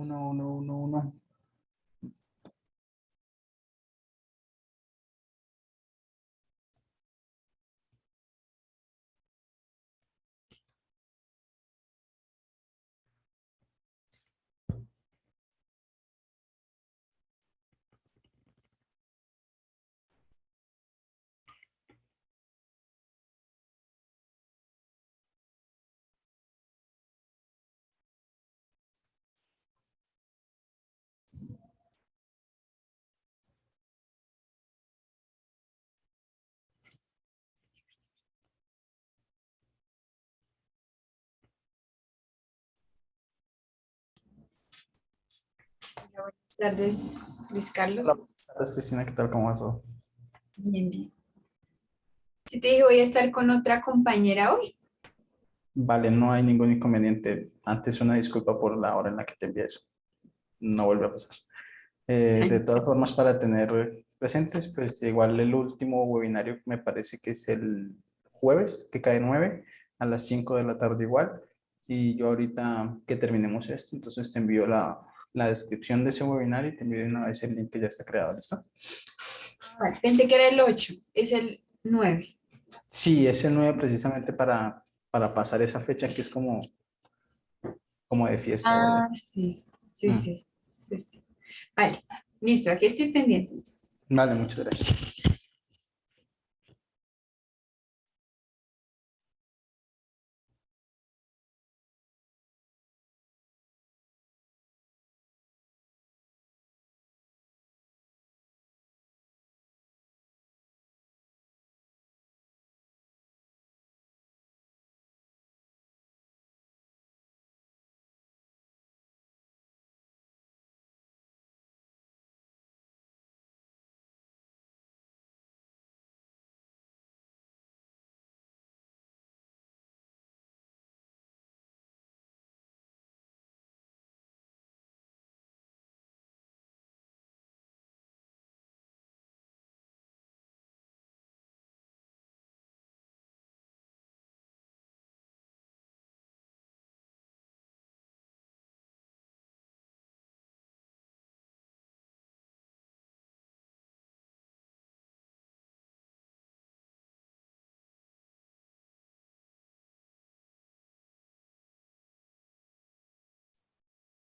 Uno, uno, uno, uno. Buenas tardes, Luis Carlos. Hola, buenas tardes, Cristina, ¿qué tal? ¿Cómo va todo? Bien, bien. Si te dije, voy a estar con otra compañera hoy. Vale, no hay ningún inconveniente. Antes una disculpa por la hora en la que te envié eso. No vuelve a pasar. Eh, de todas formas, para tener presentes, pues igual el último webinario me parece que es el jueves, que cae 9, a las 5 de la tarde igual. Y yo ahorita que terminemos esto, entonces te envío la, la descripción de ese webinar y te envío una vez el link que ya está creado, ¿listo? Vale, pensé que era el 8, es el 9. Sí, ese 9 precisamente para, para pasar esa fecha que es como, como de fiesta. Ah, ¿verdad? sí, sí, Mm. sí, sí, sí. Vale, listo, aquí estoy pendiente. entonces. Vale, muchas gracias.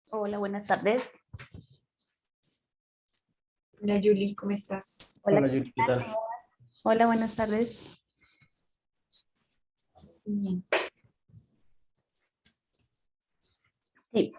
Hola, buenas tardes. Hola, Yuli, ¿cómo estás? Hola, Hola, ¿qué tal? Hola, buenas tardes. Bien. Sí.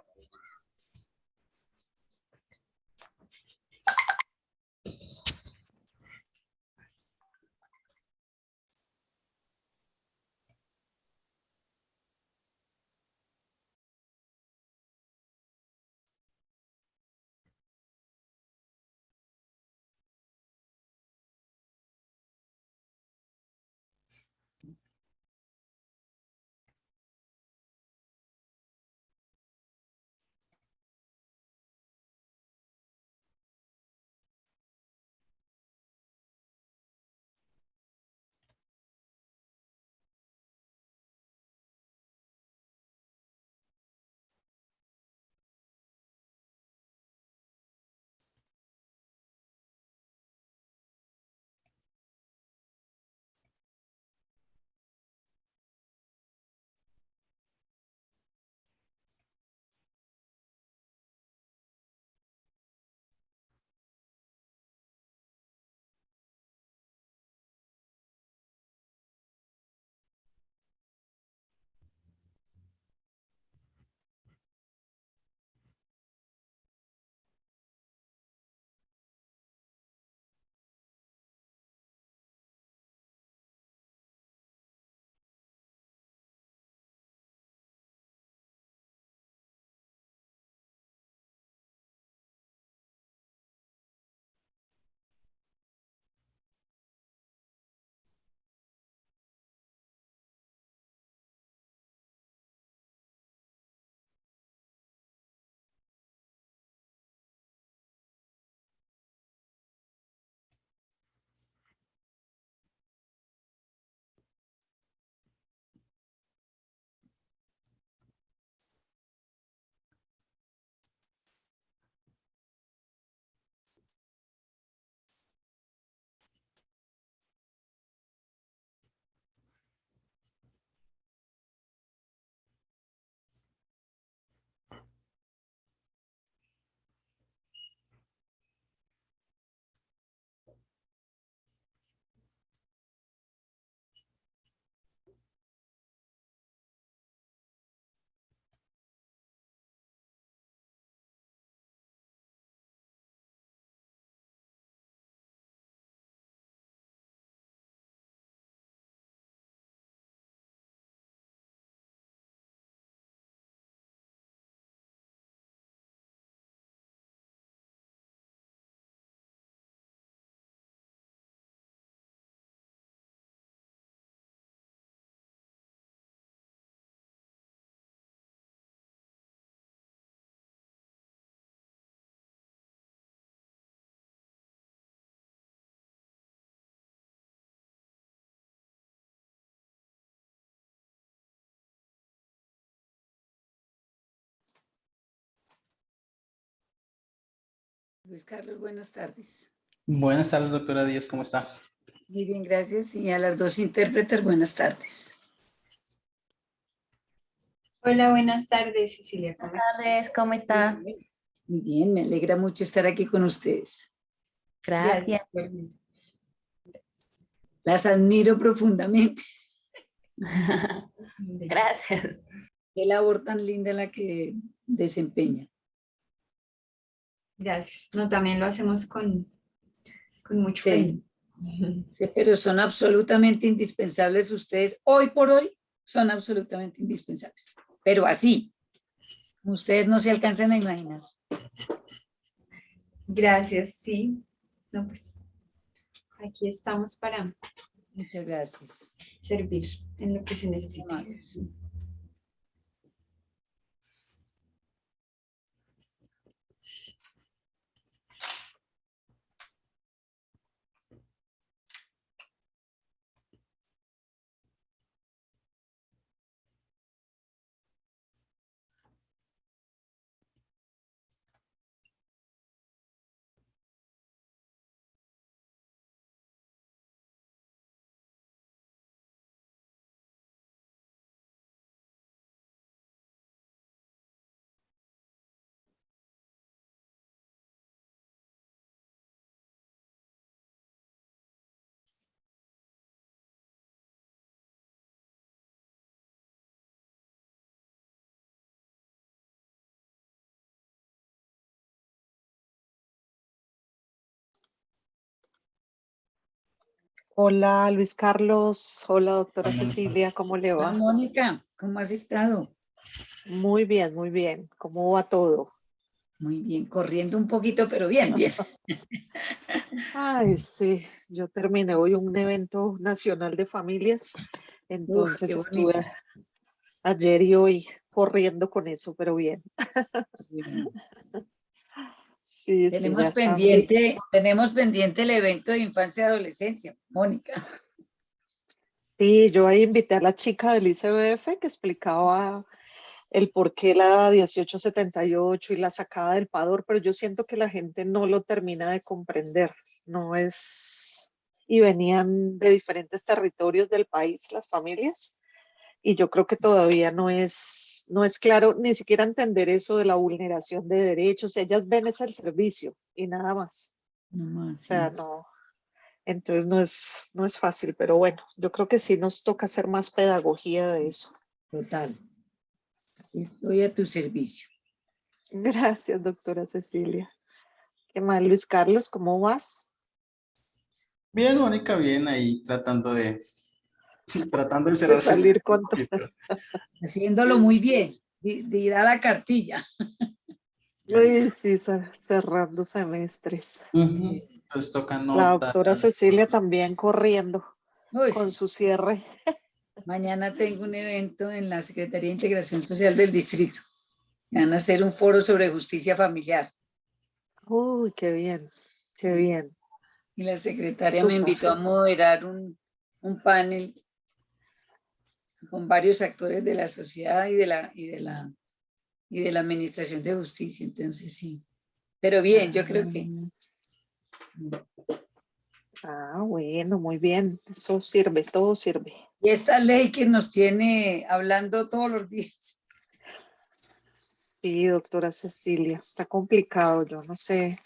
Luis Carlos, buenas tardes. Buenas tardes, doctora Díaz, ¿cómo está? Muy bien, gracias. Y a las dos intérpretes, buenas tardes. Hola, buenas tardes, Cecilia. ¿cómo Buenas tardes, ¿cómo está? Muy bien, me alegra mucho estar aquí con ustedes. Gracias. Las admiro profundamente. Gracias. Qué labor tan linda la que desempeña. Gracias. No, también lo hacemos con, con mucho Sí. cariño. Sí, pero son absolutamente indispensables ustedes. Hoy por hoy son absolutamente indispensables. Pero así, ustedes no se alcanzan a imaginar. Gracias, sí. No, pues aquí estamos para Muchas gracias. servir en lo que se necesite. Hola Luis Carlos, hola doctora Hola. Cecilia, ¿cómo le Hola, va? Mónica, ¿cómo has estado? Muy bien, muy bien. ¿Cómo va todo? Muy bien, corriendo un poquito, pero bien, bien. Ay, sí, yo terminé hoy un evento nacional de familias, entonces estuve ayer y hoy corriendo con eso, pero bien. Bien. Sí, Tenemos pendiente, tenemos pendiente el evento de infancia y adolescencia, Mónica. Sí, yo ahí invité a la chica del ICBF que explicaba el por qué la 1878 y la sacada del Pador, pero yo siento que la gente no lo termina de comprender. No es. Y venían de diferentes territorios del país las familias. Y yo creo que todavía no es, no es claro ni siquiera entender eso de la vulneración de derechos. Ellas ven es el servicio y nada más. No más, O sea, no. Entonces no es, no es fácil, pero bueno, yo creo que sí nos toca hacer más pedagogía de eso. Total. Estoy a tu servicio. Gracias, doctora Cecilia. ¿Qué más, Luis Carlos? ¿Cómo vas? Bien, Mónica, bien, ahí tratando de, tratando de cerrar salir con poquito. Haciéndolo muy bien. De, de ir a la cartilla. Sí, cer- cerrando semestres. Entonces toca La doctora Cecilia también corriendo Uy, con su cierre. Mañana tengo un evento en la Secretaría de Integración Social del Distrito. Van a hacer un foro sobre justicia familiar. Uy, qué bien, qué bien. Y la secretaria me invitó a moderar un, un panel con varios actores de la sociedad y de la, y de la, y de la administración de justicia. Entonces, sí. Pero bien, yo creo que Ah, bueno, muy bien. Eso sirve, todo sirve. y esta ley que nos tiene hablando todos los días. Sí, doctora Cecilia, está complicado, yo no sé.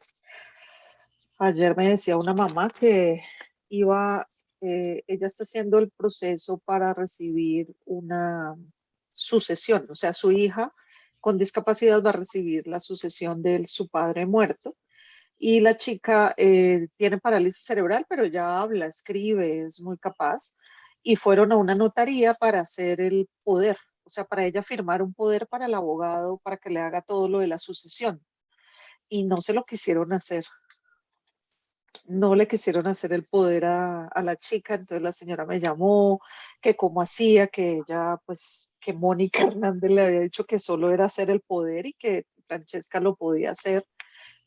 Ayer me decía una mamá que iba, eh, ella está haciendo el proceso para recibir una sucesión, o sea, su hija con discapacidad va a recibir la sucesión de su padre muerto. Y la chica eh, tiene parálisis cerebral, pero ya habla, escribe, es muy capaz. Y fueron a una notaría para hacer el poder, o sea, para ella firmar un poder para el abogado, para que le haga todo lo de la sucesión. Y no se lo quisieron hacer. No le quisieron hacer el poder a, a la chica, entonces la señora me llamó, que cómo hacía, que ella, pues, que Mónica Hernández le había dicho que solo era hacer el poder y que Francesca lo podía hacer,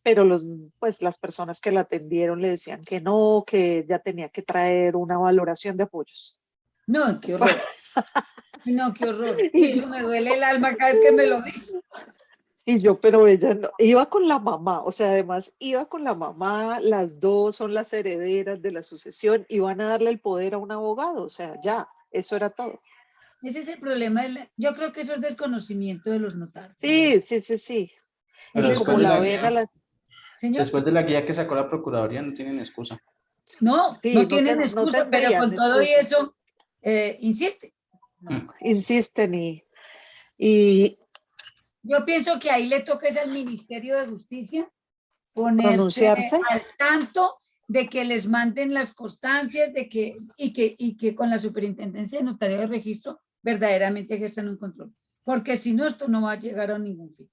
pero los, pues, las personas que la atendieron le decían que no, que ya tenía que traer una valoración de apoyos. No, qué horror. No, qué horror. Eso me duele el alma cada vez que me lo dice. Y yo, pero ella no, iba con la mamá, o sea, además iba con la mamá, las dos son las herederas de la sucesión, iban a darle el poder a un abogado, o sea, ya, eso era todo. Ese es el problema. de la- yo creo que eso es desconocimiento de los notarios. Sí, sí, sí, sí. Pero Y después como de la la ven a guía- la- Señor, Después de la guía que sacó la Procuraduría no tienen excusa. no, Sí, no no tienen no excusa, pero con todo y eso, eh, insiste. insisten y, y Yo pienso que ahí le toca es al Ministerio de Justicia ponerse al tanto de que les manden las constancias de que, y, que, y que con la superintendencia de notario de registro verdaderamente ejerzan un control. Porque si no, esto no va a llegar a ningún fin.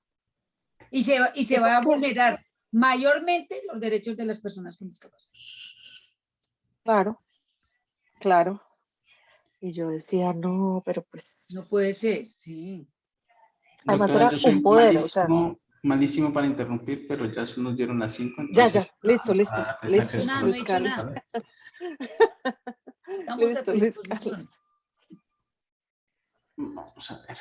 Y se, va- y se ¿Y va a vulnerar mayormente los derechos de las personas con discapacidad. claro, claro. Y yo decía, no, pero pues, No puede ser, sí. Además era un poder, o sea. malísimo, para interrumpir, pero ya se nos dieron las cinco. Ya, entonces, ya, listo, listo, para darles listo, acceso a No, no he Carlos. listo, disposición. Carlos. Vamos a ver.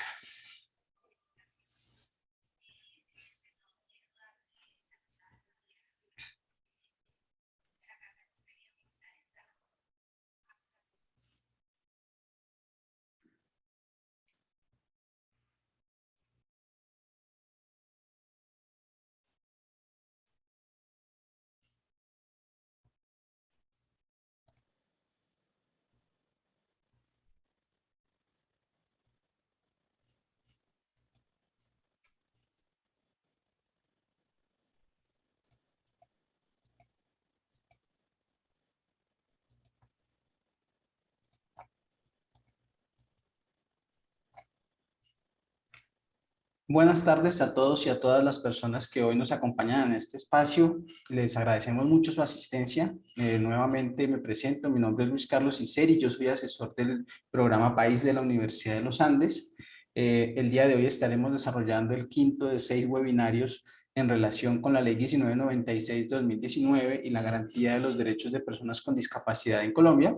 Buenas tardes a todos y a todas las personas que hoy nos acompañan en este espacio. Les agradecemos mucho su asistencia. Eh, nuevamente me presento, mi nombre es Luis Carlos Iseri, yo soy asesor del programa País de la Universidad de los Andes. Eh, el día de hoy estaremos desarrollando el quinto de seis webinarios en relación con la Ley 1996-2019 y la garantía de los derechos de personas con discapacidad en Colombia.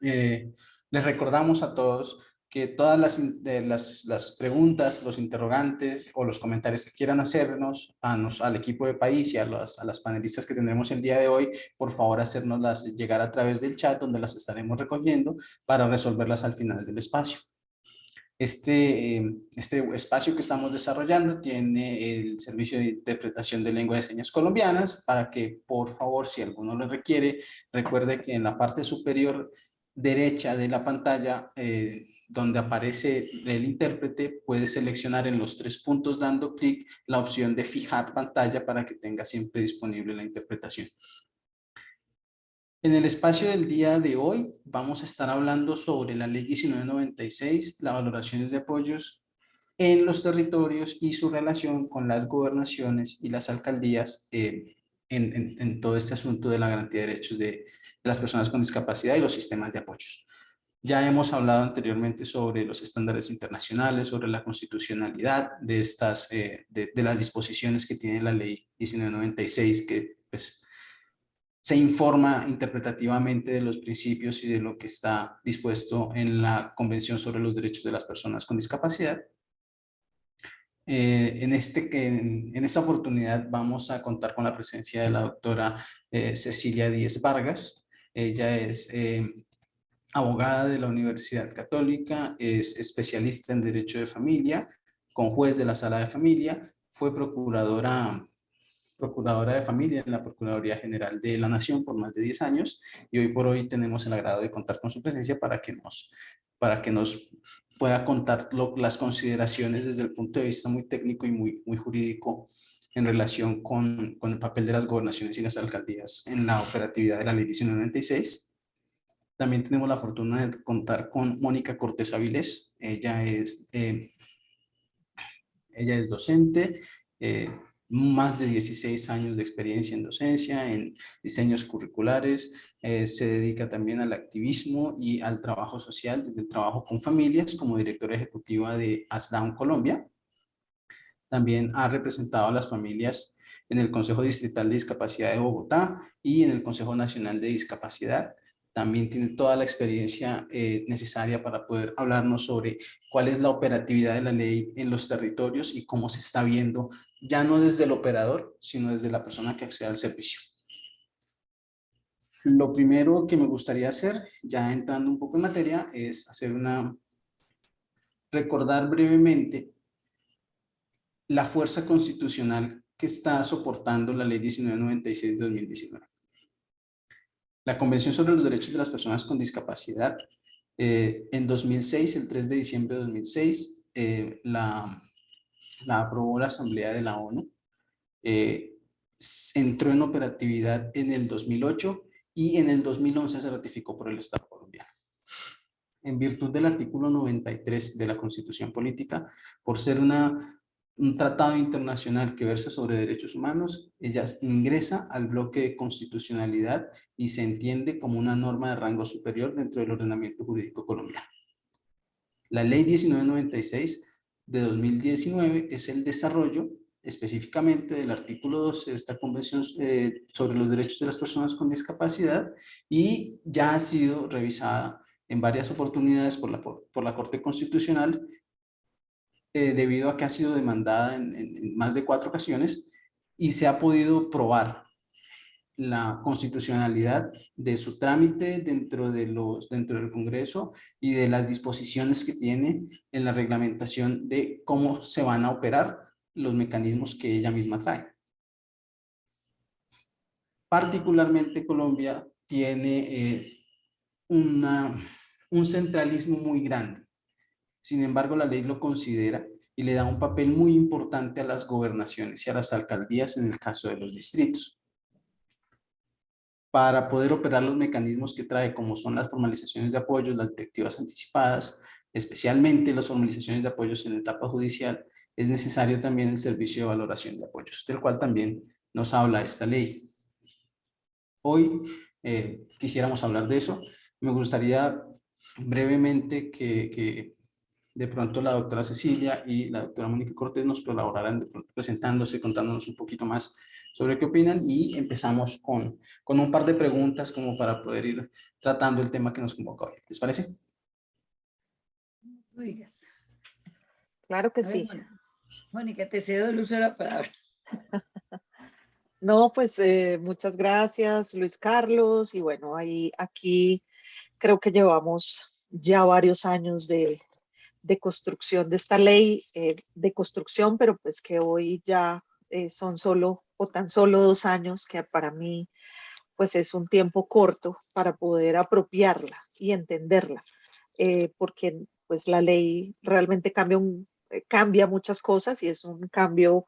Eh, les recordamos a todos que todas las, de las, las preguntas, los interrogantes o los comentarios que quieran hacernos a nos, al equipo de país y a, las a las panelistas que tendremos el día de hoy, por favor hacernoslas llegar a través del chat donde las estaremos recogiendo para resolverlas al final del espacio. Este, este espacio que estamos desarrollando tiene el servicio de interpretación de lengua de señas colombianas para que por favor si alguno lo requiere recuerde que en la parte superior derecha de la pantalla eh, donde aparece el intérprete, puede seleccionar en los tres puntos dando clic la opción de fijar pantalla para que tenga siempre disponible la interpretación. En el espacio del día de hoy vamos a estar hablando sobre la ley 1996, las valoraciones de apoyos en los territorios y su relación con las gobernaciones y las alcaldías eh, en, todo este asunto de la garantía de derechos de, de las personas con discapacidad y los sistemas de apoyos. Ya hemos hablado anteriormente sobre los estándares internacionales, sobre la constitucionalidad de, estas, eh, de, de las disposiciones que tiene la ley 1996, que pues, se informa interpretativamente de los principios y de lo que está dispuesto en la Convención sobre los Derechos de las Personas con Discapacidad. Eh, en, este, en, en esta oportunidad vamos a contar con la presencia de la doctora eh, Cecilia Díez Vargas. Ella es eh, abogada de la Universidad Católica, es especialista en Derecho de Familia, con juez de la Sala de Familia, fue procuradora, procuradora de familia en la Procuraduría General de la Nación por más de 10 años y hoy por hoy tenemos el agrado de contar con su presencia para que nos, para que nos pueda contar las consideraciones desde el punto de vista muy técnico y muy, muy jurídico en relación con, con el papel de las gobernaciones y las alcaldías en la operatividad de la Ley 1996. También tenemos la fortuna de contar con Mónica Cortés Avilés. Ella es, eh, ella es docente, eh, más de 16 años de experiencia en docencia, en diseños curriculares, eh, se dedica también al activismo y al trabajo social desde el trabajo con familias como directora ejecutiva de ASDAUN Colombia. También ha representado a las familias en el Consejo Distrital de Discapacidad de Bogotá y en el Consejo Nacional de Discapacidad también tiene toda la experiencia eh, necesaria para poder hablarnos sobre cuál es la operatividad de la ley en los territorios y cómo se está viendo, ya no desde el operador, sino desde la persona que accede al servicio. Lo primero que me gustaría hacer, ya entrando un poco en materia, es hacer una... recordar brevemente la fuerza constitucional que está soportando la ley 1996 de 2019. La Convención sobre los Derechos de las Personas con Discapacidad, eh, en 2006, el 3 de diciembre de 2006, eh, la, la, aprobó la Asamblea de la ONU, eh, entró en operatividad en el 2008 y en el 2011 se ratificó por el Estado colombiano. En virtud del artículo 93 de la Constitución Política, por ser una un tratado internacional que versa sobre derechos humanos, ella ingresa al bloque de constitucionalidad y se entiende como una norma de rango superior dentro del ordenamiento jurídico colombiano. La ley 1996 de 2019 es el desarrollo específicamente del artículo 12 de esta convención eh, sobre los derechos de las personas con discapacidad y ya ha sido revisada en varias oportunidades por la, por la Corte Constitucional eh, debido a que ha sido demandada en, más de cuatro ocasiones y se ha podido probar la constitucionalidad de su trámite dentro, de los, dentro del Congreso y de las disposiciones que tiene en la reglamentación de cómo se van a operar los mecanismos que ella misma trae. Particularmente Colombia tiene eh, un centralismo muy grande sin embargo, la ley lo considera y le da un papel muy importante a las gobernaciones y a las alcaldías en el caso de los distritos. Para poder operar los mecanismos que trae, como son las formalizaciones de apoyos, las directivas anticipadas, especialmente las formalizaciones de apoyos en etapa judicial, es necesario también el servicio de valoración de apoyos, del cual también nos habla esta ley. Hoy eh, quisiéramos hablar de eso. Me gustaría brevemente que de pronto la doctora Cecilia y la doctora Mónica Cortés nos colaborarán presentándose, contándonos un poquito más sobre qué opinan y empezamos con, con un par de preguntas como para poder ir tratando el tema que nos convoca hoy. ¿Les parece? Claro que sí. Mónica, te cedo el uso de la palabra. No, pues eh, muchas gracias Luis Carlos y bueno, ahí aquí creo que llevamos ya varios años de, de construcción de esta ley eh, de construcción, pero pues que hoy ya eh, son solo o tan solo dos años, que para mí pues es un tiempo corto para poder apropiarla y entenderla, eh, porque pues la ley realmente cambia, un, cambia muchas cosas y es un cambio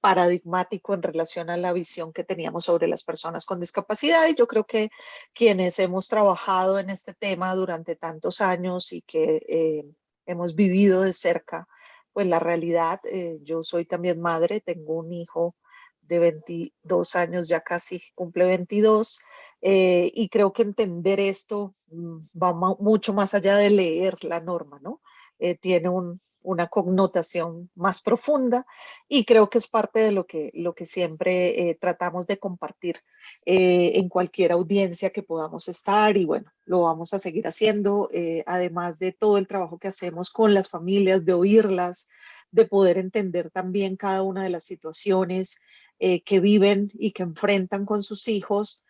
paradigmático en relación a la visión que teníamos sobre las personas con discapacidad. Y yo creo que quienes hemos trabajado en este tema durante tantos años y que hemos vivido de cerca pues la realidad. Eh, yo soy también madre, tengo un hijo de 22 años, ya casi cumple 22, eh, y creo que entender esto mm, va mucho más allá de leer la norma, ¿no? Eh, tiene un, una connotación más profunda y creo que es parte de lo que, lo que siempre eh, tratamos de compartir eh, en cualquier audiencia que podamos estar y bueno, lo vamos a seguir haciendo, eh, además de todo el trabajo que hacemos con las familias, de oírlas, de poder entender también cada una de las situaciones que viven y que enfrentan con sus hijos,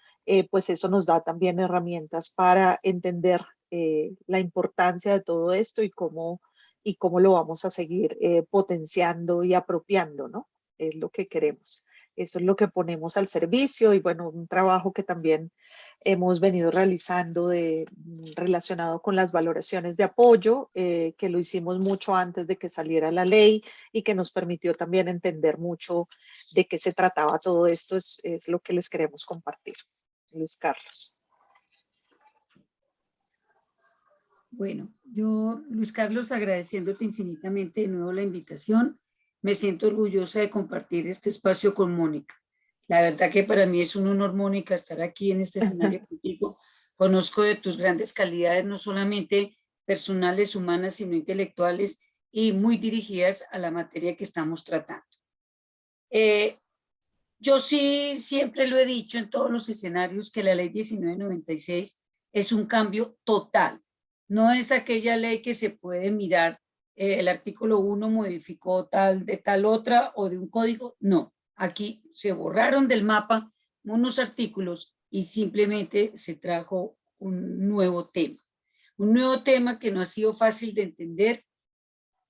pues eso nos da también herramientas para entender la importancia de todo esto y cómo y cómo lo vamos a seguir eh, potenciando y apropiando, ¿no? Es lo que queremos. Eso es lo que ponemos al servicio y bueno, un trabajo que también hemos venido realizando de, mm, relacionado con las valoraciones de apoyo, eh, que lo hicimos mucho antes de que saliera la ley y que nos permitió también entender mucho de qué se trataba todo esto, es, es lo que les queremos compartir. Luis Carlos. Bueno, yo, Luis Carlos, agradeciéndote infinitamente de nuevo la invitación. Me siento orgullosa de compartir este espacio con Mónica. La verdad que para mí es un honor, Mónica, estar aquí en este escenario contigo. Conozco de tus grandes calidades, no solamente personales, humanas, sino intelectuales y muy dirigidas a la materia que estamos tratando. Eh, yo sí siempre lo he dicho en todos los escenarios que la ley 1996 es un cambio total. No es aquella ley que se puede mirar, eh, el artículo 1 modificó tal de tal otra o de un código, no. Aquí se borraron del mapa unos artículos y simplemente se trajo un nuevo tema. Un nuevo tema que no ha sido fácil de entender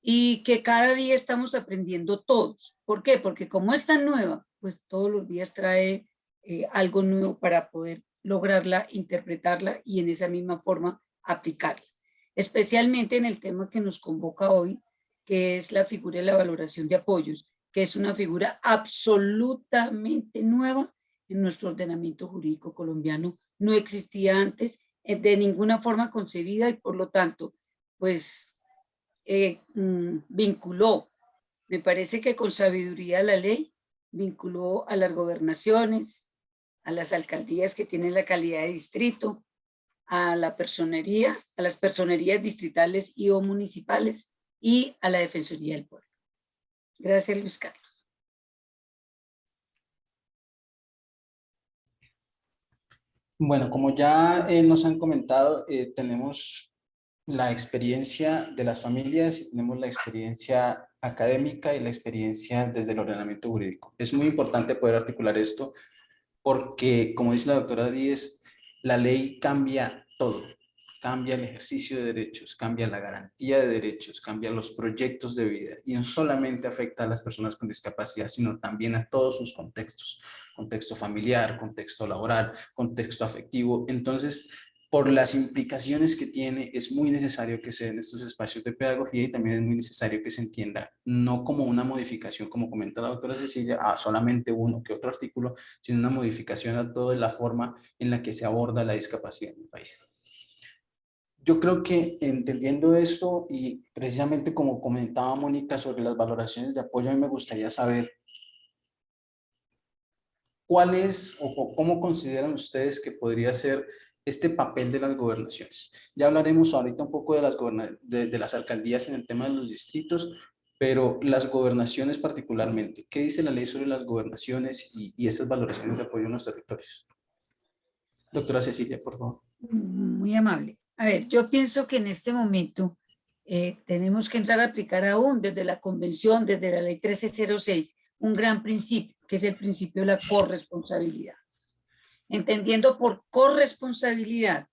y que cada día estamos aprendiendo todos. ¿Por qué? Porque como es tan nueva, pues todos los días trae eh, algo nuevo para poder lograrla, interpretarla y en esa misma forma aplicarla. Especialmente en el tema que nos convoca hoy, que es la figura de la valoración de apoyos, que es una figura absolutamente nueva en nuestro ordenamiento jurídico colombiano. No existía antes eh, de ninguna forma concebida y por lo tanto, pues eh, mm, vinculó, me parece que con sabiduría la ley, vinculó a las gobernaciones, a las alcaldías que tienen la calidad de distrito, a la personería, a las personerías distritales y o municipales y a la Defensoría del Pueblo. Gracias, Luis Carlos. Bueno, como ya eh, nos han comentado, eh, tenemos la experiencia de las familias tenemos la experiencia académica y la experiencia desde el ordenamiento jurídico. Es muy importante poder articular esto porque, como dice la doctora Díez, la ley cambia todo. Cambia el ejercicio de derechos, cambia la garantía de derechos, cambia los proyectos de vida y no solamente afecta a las personas con discapacidad, sino también a todos sus contextos. Contexto familiar, contexto laboral, contexto afectivo. Entonces, por las implicaciones que tiene, es muy necesario que se den estos espacios de pedagogía y también es muy necesario que se entienda, no como una modificación, como comenta la doctora Cecilia, a solamente uno que otro artículo, sino una modificación a toda la forma en la que se aborda la discapacidad en el país. Yo creo que entendiendo esto y precisamente como comentaba Mónica sobre las valoraciones de apoyo, a mí me gustaría saber cuál es o cómo consideran ustedes que podría ser este papel de las gobernaciones. Ya hablaremos ahorita un poco de las, de, las alcaldías en el tema de los distritos, pero las gobernaciones particularmente. ¿Qué dice la ley sobre las gobernaciones y, y esas valoraciones de apoyo en los territorios? Doctora Cecilia, por favor. Muy amable. A ver, yo pienso que en este momento eh, tenemos que entrar a aplicar aún desde la convención, desde la ley 1306, un gran principio, que es el principio de la corresponsabilidad entendiendo por corresponsabilidad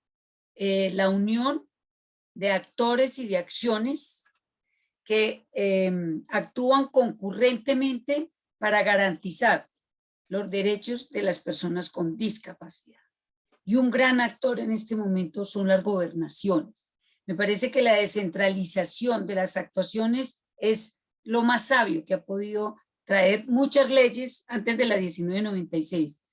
eh, la unión de actores y de acciones que em, actúan concurrentemente para garantizar los derechos de las personas con discapacidad. Y un gran actor en este momento son las gobernaciones. Me parece que la descentralización de las actuaciones es lo más sabio que ha podido traer muchas leyes antes de la 1996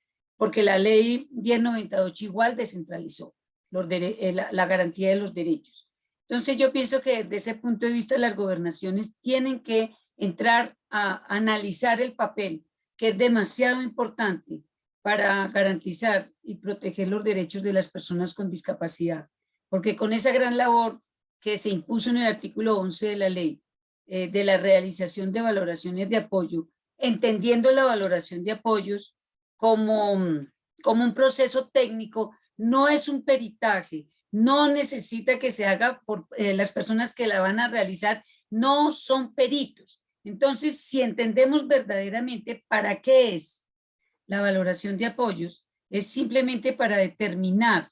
porque la ley 1098 igual descentralizó los eh, la, la garantía de los derechos. Entonces yo pienso que desde ese punto de vista las gobernaciones tienen que entrar a analizar el papel, que es demasiado importante para garantizar y proteger los derechos de las personas con discapacidad. Porque con esa gran labor que se impuso en el artículo 11 de la ley, eh, de la realización de valoraciones de apoyo, entendiendo la valoración de apoyos como, como un proceso técnico, no es un peritaje, no necesita que se haga por eh, las personas que la van a realizar, no son peritos. Entonces, si entendemos verdaderamente para qué es la valoración de apoyos, es simplemente para determinar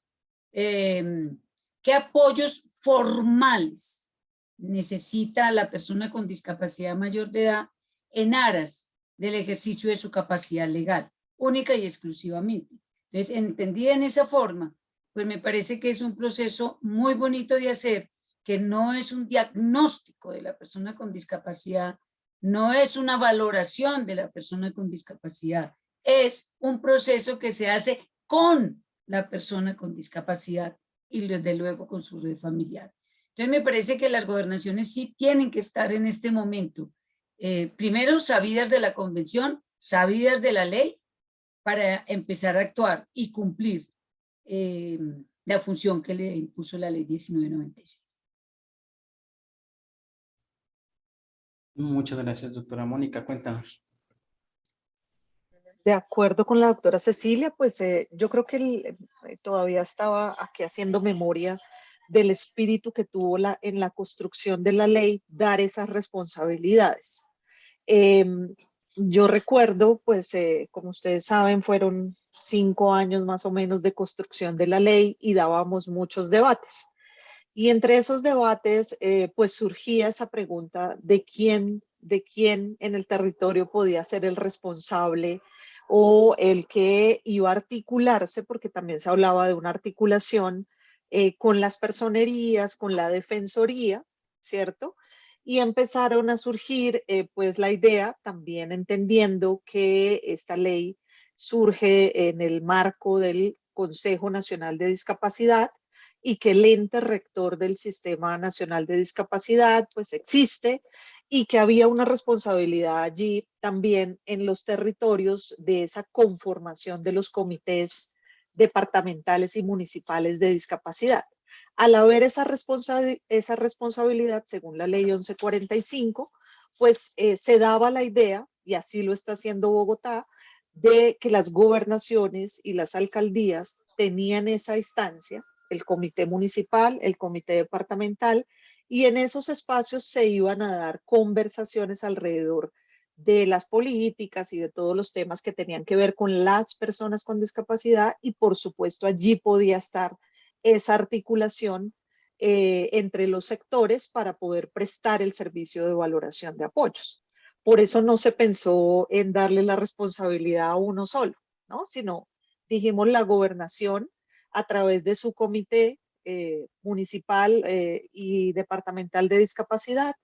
em, qué apoyos formales necesita la persona con discapacidad mayor de edad en aras del ejercicio de su capacidad legal única y exclusivamente. Entonces, entendida en esa forma, pues me parece que es un proceso muy bonito de hacer, que no es un diagnóstico de la persona con discapacidad, no es una valoración de la persona con discapacidad, es un proceso que se hace con la persona con discapacidad y desde luego con su red familiar. Entonces me parece que las gobernaciones sí tienen que estar en este momento, eh, primero sabidas de la convención, sabidas de la ley para empezar a actuar y cumplir eh, la función que le impuso la ley 1996. Muchas gracias, doctora Mónica. Cuéntanos. de acuerdo con la doctora Cecilia, pues eh, yo creo que el- eh, todavía estaba aquí haciendo memoria del espíritu que tuvo la, en la construcción de la ley dar esas responsabilidades. Em, yo recuerdo, pues eh, como ustedes saben, fueron cinco años más o menos de construcción de la ley y dábamos muchos debates. Y entre esos debates, eh, pues surgía esa pregunta de quién, de quién en el territorio podía ser el responsable o el que iba a articularse, porque también se hablaba de una articulación eh, con las personerías, con la defensoría, ¿cierto? Y empezaron a surgir, eh, pues, la idea, también entendiendo que esta ley surge en el marco del Consejo Nacional de Discapacidad y que el ente rector del Sistema Nacional de Discapacidad, pues, existe y que había una responsabilidad allí también en los territorios de esa conformación de los comités departamentales y municipales de discapacidad. Al haber esa, responsa- esa responsabilidad, según la ley 1145, pues eh, se daba la idea, y así lo está haciendo Bogotá, de que las gobernaciones y las alcaldías tenían esa instancia, el comité municipal, el comité departamental, y en esos espacios se iban a dar conversaciones alrededor de las políticas y de todos los temas que tenían que ver con las personas con discapacidad y por supuesto allí podía estar esa articulación eh, entre los sectores para poder prestar el servicio de valoración de apoyos. Por eso no se pensó en darle la responsabilidad a uno solo, ¿no? Sino dijimos la gobernación a través de su comité eh, municipal eh, y departamental de discapacidad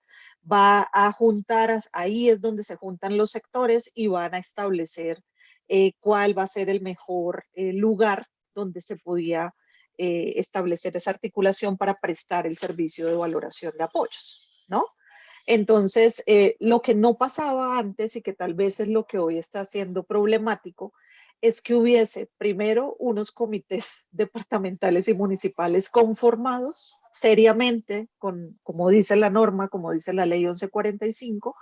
va a juntar, ahí es donde se juntan los sectores y van a establecer cuál va a ser el mejor lugar donde se podía eh, establecer esa articulación para prestar el servicio de valoración de apoyos, ¿no? Entonces, eh, lo que no pasaba antes y que tal vez es lo que hoy está siendo problemático, es que hubiese primero unos comités departamentales y municipales conformados seriamente, con, como dice la norma, como dice la ley 1145,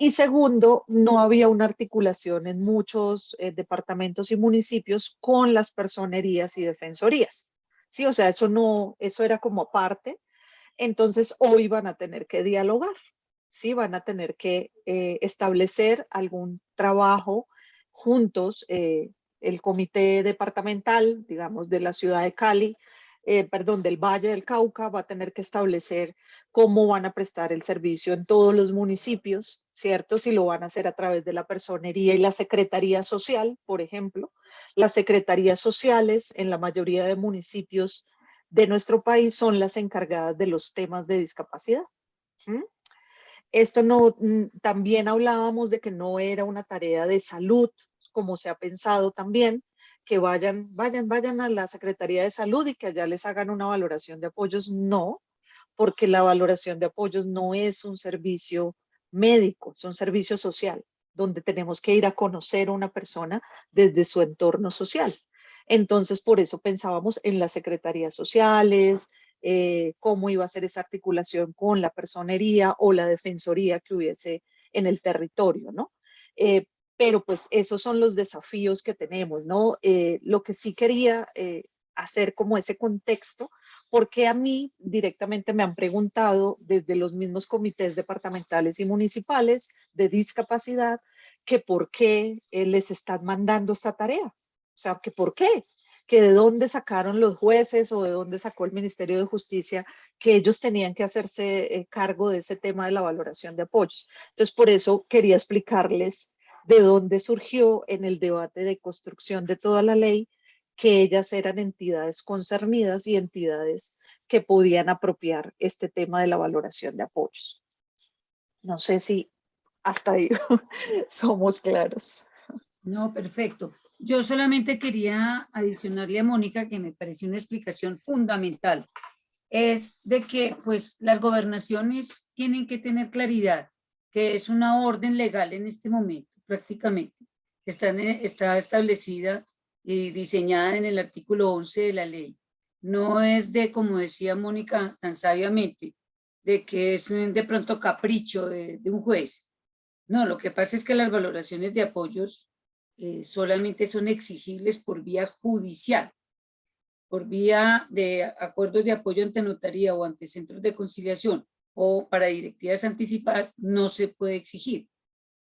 y segundo, no había una articulación en muchos eh, departamentos y municipios con las personerías y defensorías. Sí, o sea, eso no, eso era como aparte. Entonces, hoy van a tener que dialogar, sí, van a tener que eh, establecer algún trabajo juntos, eh, el comité departamental, digamos, de la ciudad de Cali, eh, perdón, del Valle del Cauca, va a tener que establecer cómo van a prestar el servicio en todos los municipios, ¿cierto? Si lo van a hacer a través de la personería y la secretaría social, por ejemplo. Las secretarías sociales en la mayoría de municipios de nuestro país son las encargadas de los temas de discapacidad. Esto no, mm, también hablábamos de que no era una tarea de salud, como se ha pensado también, que vayan, vayan, vayan a la Secretaría de Salud y que allá les hagan una valoración de apoyos. No, porque la valoración de apoyos no es un servicio médico, es un servicio social, donde tenemos que ir a conocer a una persona desde su entorno social. Entonces, por eso pensábamos en las secretarías sociales, eh, cómo iba a ser esa articulación con la personería o la defensoría que hubiese en el territorio, ¿no? Eh, pero pues esos son los desafíos que tenemos, ¿no? Eh, lo que sí quería eh, hacer como ese contexto, porque a mí directamente me han preguntado desde los mismos comités departamentales y municipales de discapacidad que por qué eh, les están mandando esta tarea. O sea, que por qué, que de dónde sacaron los jueces o de dónde sacó el Ministerio de Justicia que ellos tenían que hacerse cargo de ese tema de la valoración de apoyos. Entonces, por eso quería explicarles de dónde surgió en el debate de construcción de toda la ley que ellas eran entidades concernidas y entidades que podían apropiar este tema de la valoración de apoyos. No sé si hasta ahí somos claros. No, perfecto. Yo solamente quería adicionarle a Mónica que me pareció una explicación fundamental. Es de que pues las gobernaciones tienen que tener claridad que es una orden legal en este momento prácticamente, que está, está establecida y diseñada en el artículo 11 de la ley. No es de, como decía Mónica tan sabiamente, de que es de pronto capricho de, de un juez. No, lo que pasa es que las valoraciones de apoyos eh, solamente son exigibles por vía judicial, por vía de acuerdos de apoyo ante notaría o ante centros de conciliación o para directivas anticipadas, no se puede exigir.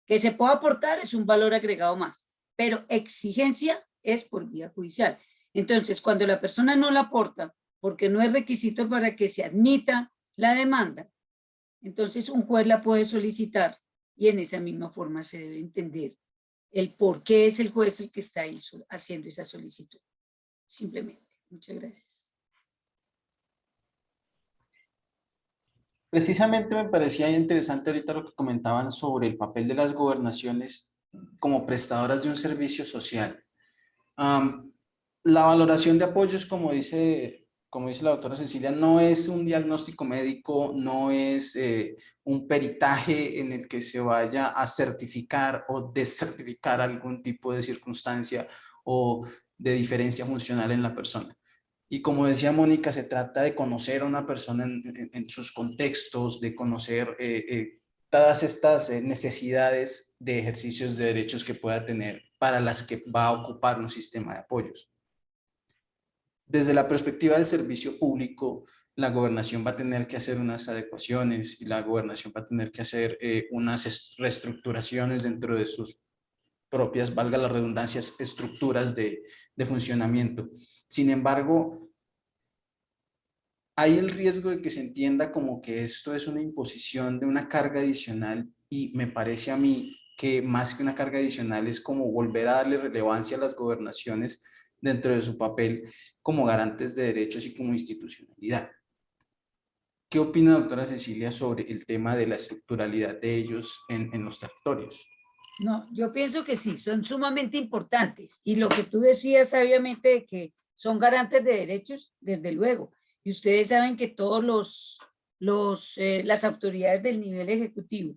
Que se pueda aportar es un valor agregado más, pero exigencia es por vía judicial. Entonces, cuando la persona no la aporta, porque no es requisito para que se admita la demanda, entonces un juez la puede solicitar y en esa misma forma se debe entender el por qué es el juez el que está haciendo esa solicitud. Simplemente. Muchas gracias. Precisamente me parecía interesante ahorita lo que comentaban sobre el papel de las gobernaciones como prestadoras de un servicio social. la valoración de apoyos, como dice, como dice la doctora Cecilia, no es un diagnóstico médico, no es eh, un peritaje en el que se vaya a certificar o desertificar algún tipo de circunstancia o de diferencia funcional en la persona. Y como decía Mónica, se trata de conocer a una persona en, sus contextos, de conocer eh, eh, todas estas eh, necesidades de ejercicios de derechos que pueda tener para las que va a ocupar un sistema de apoyos. Desde la perspectiva del servicio público, la gobernación va a tener que hacer unas adecuaciones y la gobernación va a tener que hacer unas reestructuraciones dentro de sus propias, valga las redundancias, estructuras de, de funcionamiento. Sin embargo, hay el riesgo de que se entienda como que esto es una imposición de una carga adicional y me parece a mí que más que una carga adicional es como volver a darle relevancia a las gobernaciones dentro de su papel como garantes de derechos y como institucionalidad. ¿Qué opina doctora Cecilia sobre el tema de la estructuralidad de ellos en, en los territorios? No, yo pienso que sí, son sumamente importantes. Y lo que tú decías sabiamente que son garantes de derechos, desde luego. Y ustedes saben que todos los, los eh, las autoridades del nivel ejecutivo,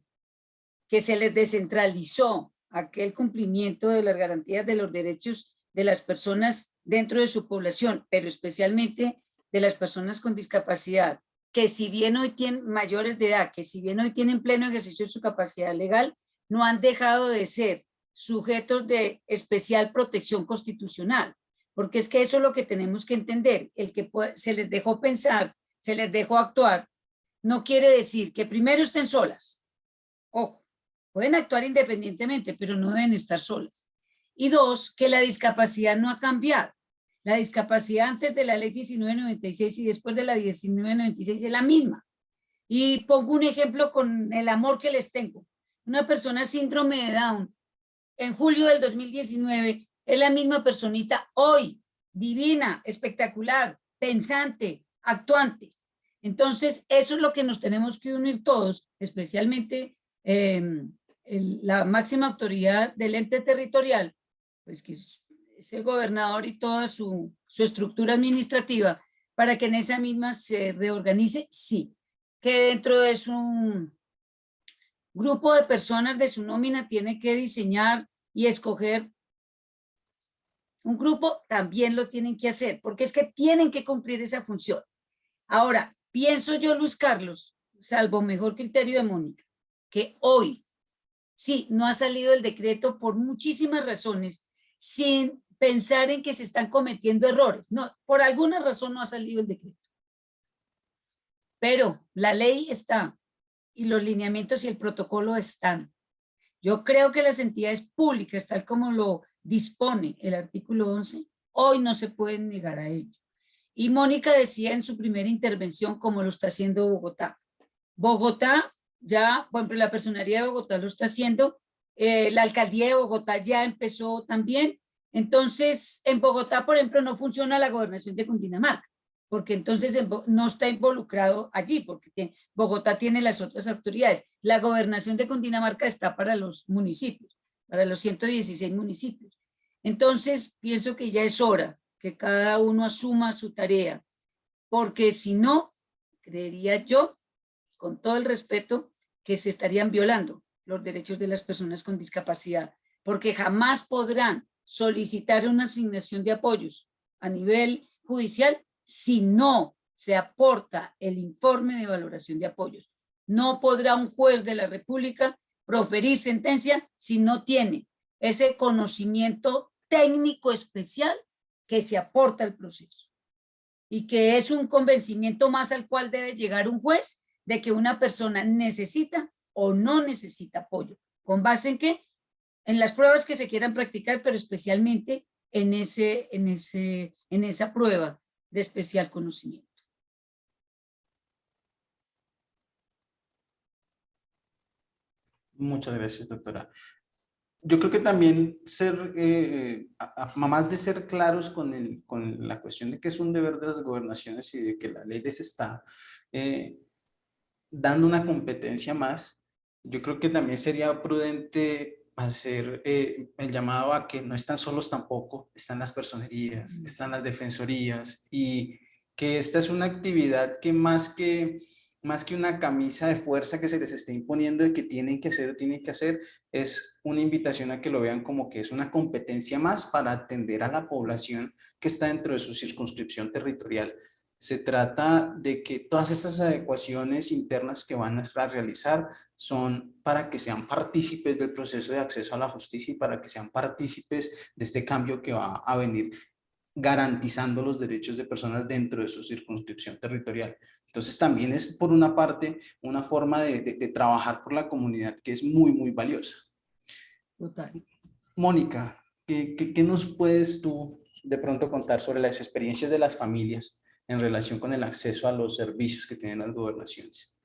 que se les descentralizó aquel cumplimiento de las garantías de los derechos de las personas dentro de su población, pero especialmente de las personas con discapacidad, que si bien hoy tienen mayores de edad, que si bien hoy tienen pleno ejercicio de su capacidad legal, no han dejado de ser sujetos de especial protección constitucional, porque es que eso es lo que tenemos que entender, el que se les dejó pensar, se les dejó actuar, no quiere decir que primero estén solas, ojo, pueden actuar independientemente, pero no deben estar solas. Y dos, que la discapacidad no ha cambiado. La discapacidad antes de la ley 1996 y después de la 1996 es la misma. Y pongo un ejemplo con el amor que les tengo una persona síndrome de Down en julio del 2019 es la misma personita hoy, divina, espectacular, pensante, actuante. Entonces, eso es lo que nos tenemos que unir todos, especialmente em, la máxima autoridad del ente territorial, pues que es, el gobernador y toda su, su estructura administrativa, para que en esa misma se reorganice, sí, que dentro de su grupo de personas de su nómina tiene que diseñar y escoger un grupo, también lo tienen que hacer, porque es que tienen que cumplir esa función. Ahora, pienso yo, Luis Carlos, salvo mejor criterio de Mónica, que hoy, sí, no ha salido el decreto por muchísimas razones, sin pensar en que se están cometiendo errores. No, por alguna razón no ha salido el decreto. Pero la ley está, y los lineamientos y el protocolo están. Yo creo que las entidades públicas, tal como lo dispone el artículo 11, hoy no se pueden negar a ello. Y Mónica decía en su primera intervención cómo lo está haciendo Bogotá. Bogotá ya, bueno, la personería de Bogotá lo está haciendo, eh, la alcaldía de Bogotá ya empezó también. Entonces, en Bogotá, por ejemplo, no funciona la gobernación de Cundinamarca porque entonces no está involucrado allí, porque Bogotá tiene las otras autoridades. La gobernación de Cundinamarca está para los municipios, para los 116 municipios. Entonces, pienso que ya es hora que cada uno asuma su tarea, porque si no, creería yo, con todo el respeto, que se estarían violando los derechos de las personas con discapacidad, porque jamás podrán solicitar una asignación de apoyos a nivel judicial si no se aporta el informe de valoración de apoyos. No podrá un juez de la República proferir sentencia si no tiene ese conocimiento técnico especial que se aporta al proceso y que es un convencimiento más al cual debe llegar un juez de que una persona necesita o no necesita apoyo. ¿Con base en qué? En las pruebas que se quieran practicar, pero especialmente en, ese, en, ese, en esa prueba de especial conocimiento. Muchas gracias, doctora. Yo creo que también ser, eh, más de ser claros con, el, con la cuestión de que es un deber de las gobernaciones y de que la ley les está eh, dando una competencia más, yo creo que también sería prudente hacer eh, el llamado a que no están solos tampoco, están las personerías, están las defensorías y que esta es una actividad que más que más que una camisa de fuerza que se les esté imponiendo de que tienen que hacer o tienen que hacer, es una invitación a que lo vean como que es una competencia más para atender a la población que está dentro de su circunscripción territorial. Se trata de que todas estas adecuaciones internas que van a realizar son para que sean partícipes del proceso de acceso a la justicia y para que sean partícipes de este cambio que va a venir garantizando los derechos de personas dentro de su circunscripción territorial. Entonces también es por una parte una forma de, trabajar por la comunidad que es muy, muy valiosa. Mónica, ¿qué, ¿qué, nos puedes tú de pronto contar sobre las experiencias de las familias en relación con el acceso a los servicios que tienen las gobernaciones?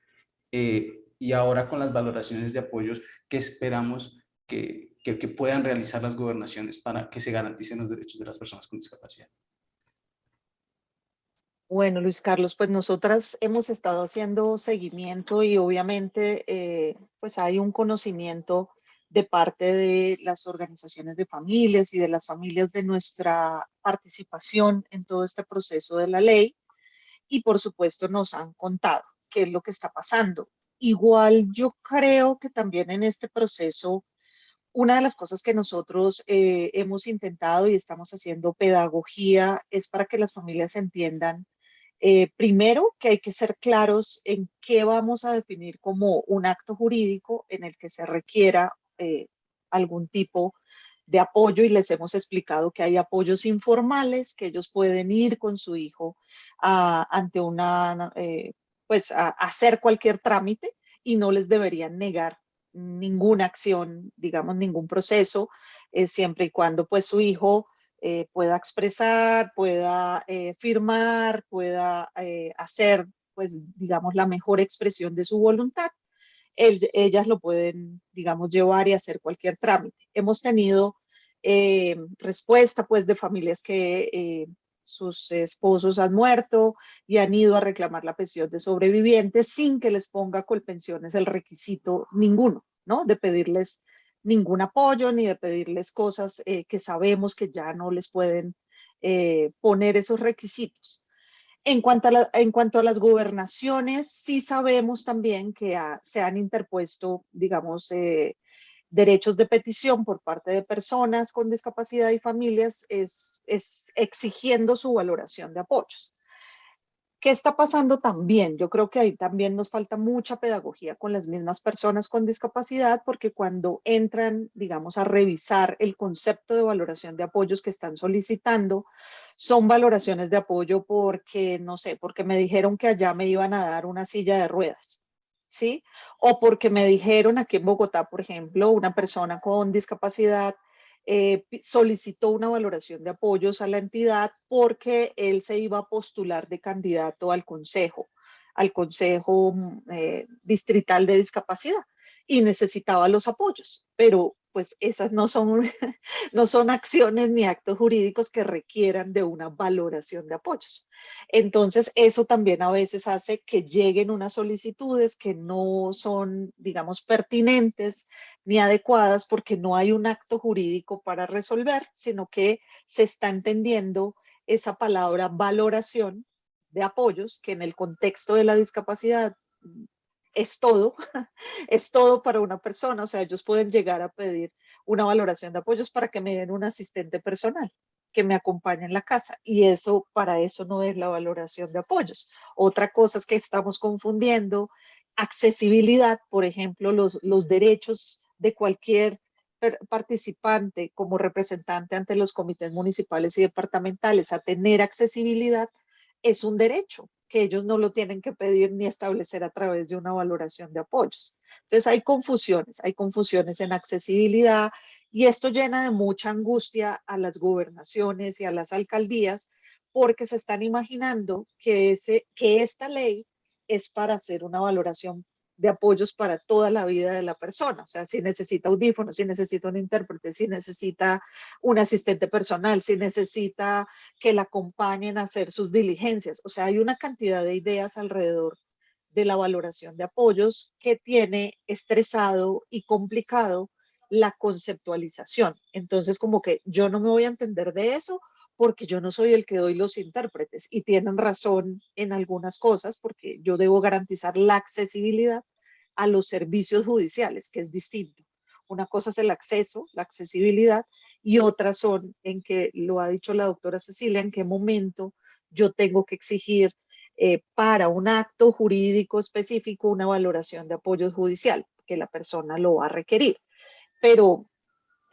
Eh, y ahora con las valoraciones de apoyos que esperamos que, que, puedan realizar las gobernaciones para que se garanticen los derechos de las personas con discapacidad. Bueno, Luis Carlos, pues nosotras hemos estado haciendo seguimiento y obviamente eh, pues hay un conocimiento de parte de las organizaciones de familias y de las familias de nuestra participación en todo este proceso de la ley y por supuesto nos han contado qué es lo que está pasando. Igual yo creo que también en este proceso una de las cosas que nosotros eh, hemos intentado y estamos haciendo pedagogía es para que las familias entiendan, eh, primero, que hay que ser claros en qué vamos a definir como un acto jurídico en el que se requiera eh, algún tipo de apoyo y les hemos explicado que hay apoyos informales que ellos pueden ir con su hijo ante una, pues a hacer cualquier trámite y no les deberían negar ninguna acción, digamos, ningún proceso, eh, siempre y cuando pues su hijo eh, pueda expresar, pueda eh, firmar, pueda hacer, pues, digamos, la mejor expresión de su voluntad. Ellas lo pueden, digamos, llevar y hacer cualquier trámite. Hemos tenido respuesta, pues, de familias que sus esposos han muerto y han ido a reclamar la pensión de sobrevivientes sin que les ponga colpensiones el requisito ninguno, ¿no? De pedirles ningún apoyo ni de pedirles cosas eh, que sabemos que ya no les pueden eh, poner esos requisitos. En cuanto, a en cuanto a las gobernaciones, sí sabemos también que se han interpuesto, digamos, eh, derechos de petición por parte de personas con discapacidad y familias es exigiendo su valoración de apoyos. ¿Qué está pasando también? Yo creo que ahí también nos falta mucha pedagogía con las mismas personas con discapacidad porque cuando entran, digamos, a revisar el concepto de valoración de apoyos que están solicitando, son valoraciones de apoyo porque, no sé, porque me dijeron que allá me iban a dar una silla de ruedas ¿sí? O porque me dijeron aquí en Bogotá, por ejemplo, una persona con discapacidad eh, solicitó una valoración de apoyos a la entidad porque él se iba a postular de candidato al consejo, al consejo mm, eh, distrital de discapacidad y necesitaba los apoyos, pero pues esas no son, no son acciones ni actos jurídicos que requieran de una valoración de apoyos. Entonces, eso también a veces hace que lleguen unas solicitudes que no son, digamos, pertinentes ni adecuadas porque no hay un acto jurídico para resolver, sino que se está entendiendo esa palabra valoración de apoyos, que en el contexto de la discapacidad es todo, es todo para una persona, o sea, ellos pueden llegar a pedir una valoración de apoyos para que me den un asistente personal que me acompañe en la casa y eso, para eso no es la valoración de apoyos. Otra cosa es que estamos confundiendo accesibilidad, por ejemplo, los, los derechos de cualquier participante como representante ante los comités municipales y departamentales a tener accesibilidad es un derecho que ellos no lo tienen que pedir ni establecer a través de una valoración de apoyos. Entonces hay confusiones, hay confusiones en accesibilidad y esto llena de mucha angustia a las gobernaciones y a las alcaldías porque se están imaginando que, ese, que esta ley es para hacer una valoración de apoyos para toda la vida de la persona. O sea, si necesita audífonos, si necesita un intérprete, si necesita un asistente personal, si necesita que la acompañen a hacer sus diligencias. O sea, hay una cantidad de ideas alrededor de la valoración de apoyos que tiene estresado y complicado la conceptualización. Entonces, como que yo no me voy a entender de eso porque yo no soy el que doy los intérpretes y tienen razón en algunas cosas porque yo debo garantizar la accesibilidad a los servicios judiciales, que es distinto. Una cosa es el acceso, la accesibilidad, y otras son en que, lo ha dicho la doctora Cecilia, en qué momento yo tengo que exigir eh, para un acto jurídico específico una valoración de apoyo judicial, que la persona lo va a requerir. Pero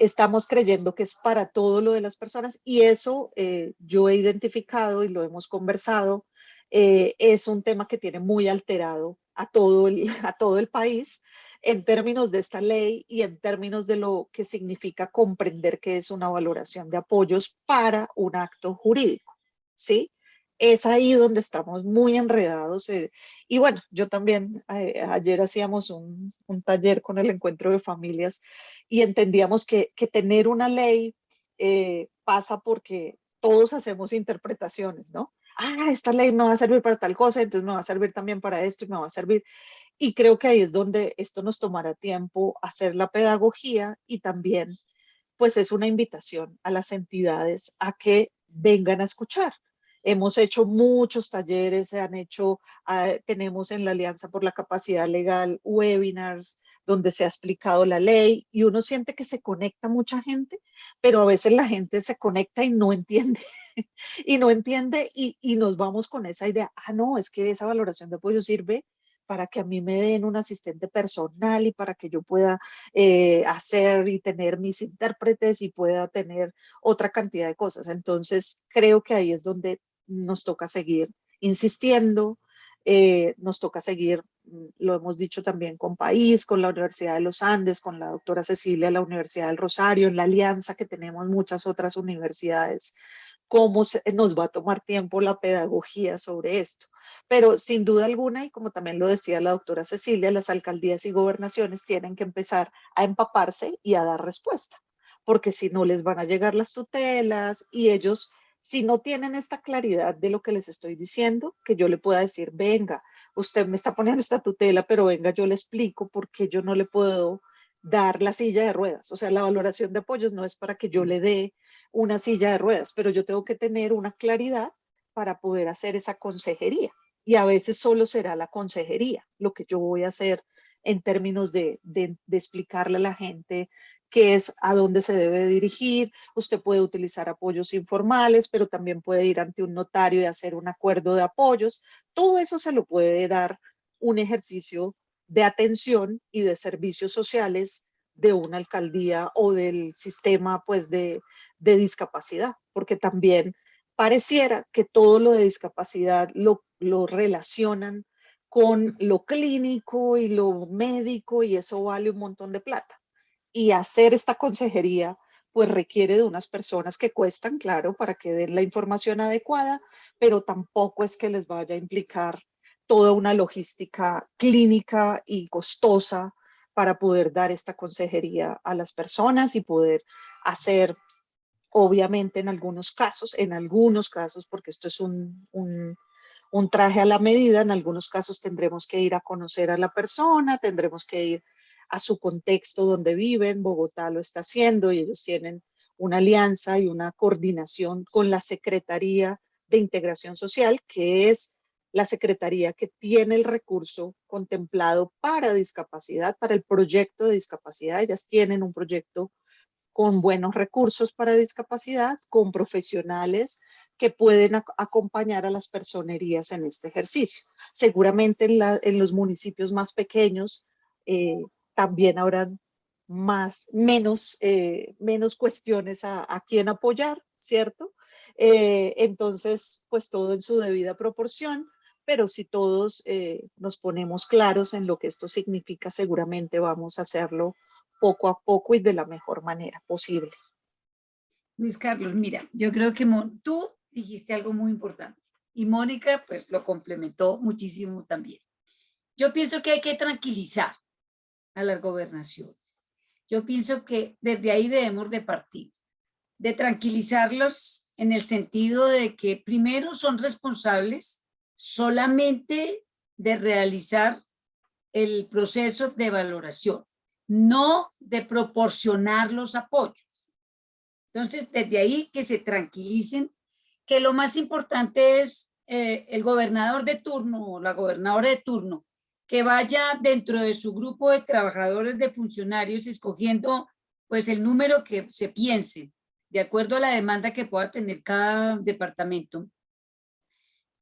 estamos creyendo que es para todo lo de las personas y eso eh, yo he identificado y lo hemos conversado, eh, es un tema que tiene muy alterado a todo, el, a todo el país en términos de esta ley y en términos de lo que significa comprender que es una valoración de apoyos para un acto jurídico, ¿sí? Es ahí donde estamos muy enredados. eh, y bueno, yo también eh, ayer hacíamos un, taller con el encuentro de familias y entendíamos que, tener una ley eh, pasa porque todos hacemos interpretaciones, ¿no? Ah, esta ley me va a servir para tal cosa, entonces me va a servir también para esto y me va a servir. Y creo que ahí es donde esto nos tomará tiempo hacer la pedagogía y también pues es una invitación a las entidades a que vengan a escuchar. Hemos hecho muchos talleres, se han hecho, ah, tenemos en la Alianza por la Capacidad Legal webinars donde se ha explicado la ley y uno siente que se conecta mucha gente, pero a veces la gente se conecta y no entiende, y no entiende y, y nos vamos con esa idea, ah, no, es que esa valoración de apoyo sirve para que a mí me den un asistente personal y para que yo pueda eh, hacer y tener mis intérpretes y pueda tener otra cantidad de cosas. Entonces, creo que ahí es donde nos toca seguir insistiendo, eh, nos toca seguir, mm, lo hemos dicho también con País, con la Universidad de los Andes, con la doctora Cecilia la Universidad del Rosario, en la alianza que tenemos muchas otras universidades, cómo nos va a tomar tiempo la pedagogía sobre esto. Pero sin duda alguna, y como también lo decía la doctora Cecilia, las alcaldías y gobernaciones tienen que empezar a empaparse y a dar respuesta, porque si no les van a llegar las tutelas y ellos si no tienen esta claridad de lo que les estoy diciendo, que yo le pueda decir, venga, usted me está poniendo esta tutela, pero venga, yo le explico por qué yo no le puedo dar la silla de ruedas. O sea, la valoración de apoyos no es para que yo le dé una silla de ruedas, pero yo tengo que tener una claridad para poder hacer esa consejería. Y a veces solo será la consejería lo que yo voy a hacer en términos de, de, de explicarle a la gente qué es a dónde se debe dirigir. Usted puede utilizar apoyos informales, pero también puede ir ante un notario y hacer un acuerdo de apoyos. Todo eso se lo puede dar un ejercicio de atención y de servicios sociales de una alcaldía o del sistema pues de, de discapacidad, porque también pareciera que todo lo de discapacidad lo, lo relacionan con lo clínico y lo médico y eso vale un montón de plata y hacer esta consejería pues requiere de unas personas que cuestan, claro, para que den la información adecuada, pero tampoco es que les vaya a implicar toda una logística clínica y costosa para poder dar esta consejería a las personas y poder hacer, obviamente en algunos casos, en algunos casos, porque esto es un, un, un traje a la medida, en algunos casos tendremos que ir a conocer a la persona, tendremos que ir a su contexto donde viven, Bogotá lo está haciendo y ellos tienen una alianza y una coordinación con la Secretaría de Integración Social, que es la Secretaría que tiene el recurso contemplado para discapacidad, para el proyecto de discapacidad. Ellas tienen un proyecto con buenos recursos para discapacidad, con profesionales que pueden acompañar a las personerías en este ejercicio. Seguramente en, los municipios más pequeños eh, también habrán más, menos, eh, menos cuestiones a, a quién apoyar, ¿cierto? Eh, entonces, pues todo en su debida proporción, pero si todos eh, nos ponemos claros en lo que esto significa, seguramente vamos a hacerlo poco a poco y de la mejor manera posible. Luis Carlos, mira, yo creo que tú dijiste algo muy importante y Mónica pues lo complementó muchísimo también. Yo pienso que hay que tranquilizar a las gobernaciones. Yo pienso que desde ahí debemos de partir, de tranquilizarlos en el sentido de que primero son responsables solamente de realizar el proceso de valoración, no de proporcionar los apoyos. Entonces, desde ahí que se tranquilicen, que lo más importante es eh, el gobernador de turno o la gobernadora de turno, que vaya dentro de su grupo de trabajadores, de funcionarios, escogiendo pues el número que se piense, de acuerdo a la demanda que pueda tener cada departamento,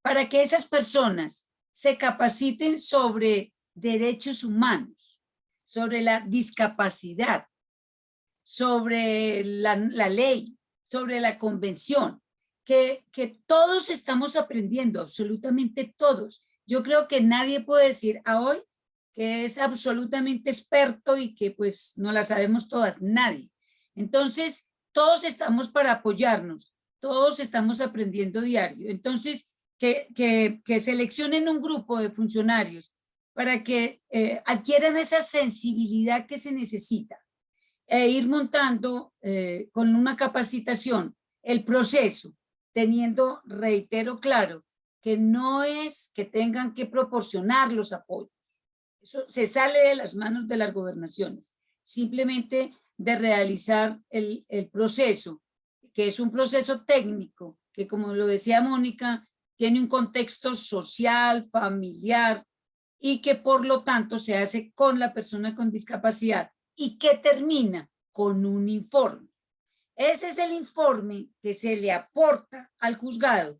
para que esas personas se capaciten sobre derechos humanos, sobre la discapacidad, sobre la, ley, sobre la convención, que, que todos estamos aprendiendo, absolutamente todos. Yo creo que nadie puede decir a hoy que es absolutamente experto y que pues no la sabemos todas, nadie. Entonces, todos estamos para apoyarnos, todos estamos aprendiendo diario. Entonces, que, que, seleccionen un grupo de funcionarios para que eh, adquieran esa sensibilidad que se necesita e ir montando eh, con una capacitación el proceso, teniendo, reitero claro, que no es que tengan que proporcionar los apoyos. Eso se sale de las manos de las gobernaciones. Simplemente de realizar el, el proceso, que es un proceso técnico, que como lo decía Mónica, tiene un contexto social, familiar, y que por lo tanto se hace con la persona con discapacidad y que termina con un informe. Ese es el informe que se le aporta al juzgado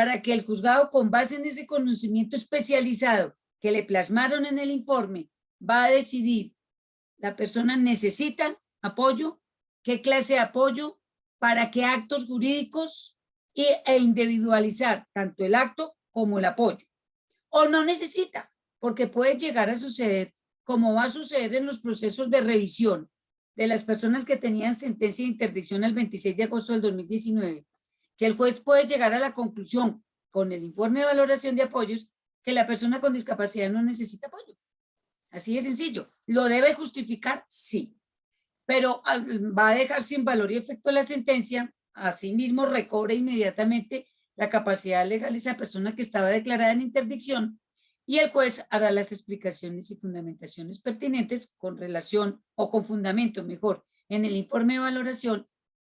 para que el juzgado con base en ese conocimiento especializado que le plasmaron en el informe va a decidir la persona necesita apoyo, qué clase de apoyo, para qué actos jurídicos y, e individualizar tanto el acto como el apoyo. O no necesita, porque puede llegar a suceder, como va a suceder en los procesos de revisión de las personas que tenían sentencia de interdicción el 26 de agosto del 2019, que el juez puede llegar a la conclusión con el informe de valoración de apoyos que la persona con discapacidad no necesita apoyo. Así de sencillo. ¿Lo debe justificar? Sí pero va a dejar sin valor y efecto la sentencia, asimismo recobre inmediatamente la capacidad legal de esa persona que estaba declarada en interdicción y el juez hará las explicaciones y fundamentaciones pertinentes con relación o con fundamento mejor en el informe de valoración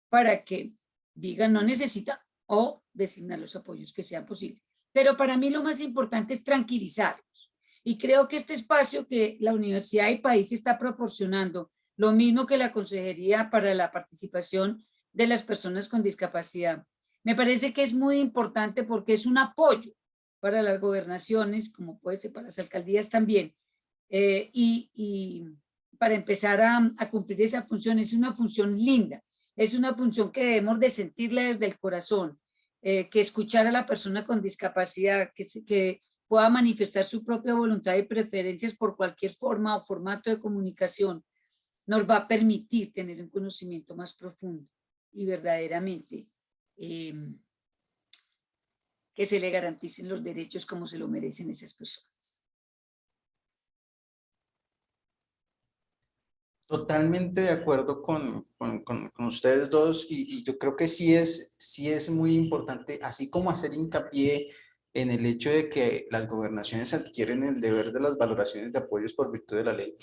para que diga no necesita o designar los apoyos que sean posibles. Pero para mí lo más importante es tranquilizarlos. Y creo que este espacio que la universidad y país está proporcionando lo mismo que la Consejería para la Participación de las Personas con Discapacidad. Me parece que es muy importante porque es un apoyo para las gobernaciones, como puede ser para las alcaldías también, eh, y, para empezar a, cumplir esa función, es una función linda, es una función que debemos de sentirla desde el corazón, eh, que escuchar a la persona con discapacidad, que, que pueda manifestar su propia voluntad y preferencias por cualquier forma o formato de comunicación, nos va a permitir tener un conocimiento más profundo y verdaderamente em, que se le garanticen los derechos como se lo merecen esas personas. Totalmente de acuerdo con, con, ustedes dos y, yo creo que sí es, sí es muy importante, así como hacer hincapié en el hecho de que las gobernaciones adquieren el deber de las valoraciones de apoyos por virtud de la ley,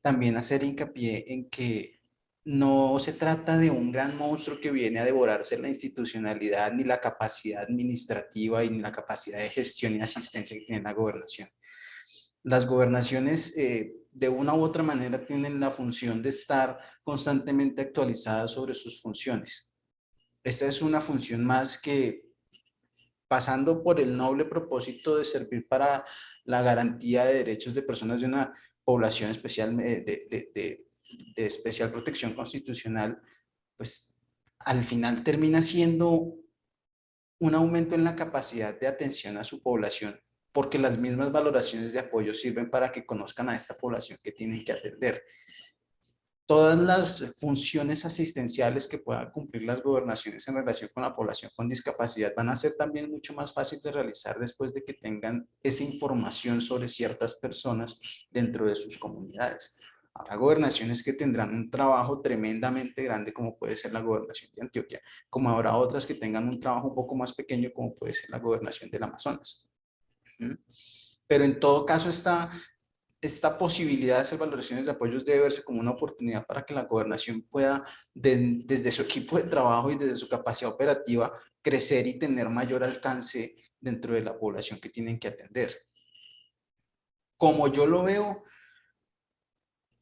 también hacer hincapié en que no se trata de un gran monstruo que viene a devorarse la institucionalidad, ni la capacidad administrativa, y ni la capacidad de gestión y asistencia que tiene la gobernación. Las gobernaciones, eh, de una u otra manera, tienen la función de estar constantemente actualizadas sobre sus funciones. Esta es una función más que, pasando por el noble propósito de servir para la garantía de derechos de personas de una población especial, de, de especial protección constitucional, pues al final termina siendo un aumento en la capacidad de atención a su población, porque las mismas valoraciones de apoyo sirven para que conozcan a esta población que tienen que atender. Todas las funciones asistenciales que puedan cumplir las gobernaciones en relación con la población con discapacidad van a ser también mucho más fácil de realizar después de que tengan esa información sobre ciertas personas dentro de sus comunidades. Habrá gobernaciones que tendrán un trabajo tremendamente grande, como puede ser la gobernación de Antioquia, como habrá otras que tengan un trabajo un poco más pequeño, como puede ser la gobernación del Amazonas. Pero en todo caso, esta, esta posibilidad de hacer valoraciones de apoyos debe verse como una oportunidad para que la gobernación pueda, desde su equipo de trabajo y desde su capacidad operativa, crecer y tener mayor alcance dentro de la población que tienen que atender. Como yo lo veo,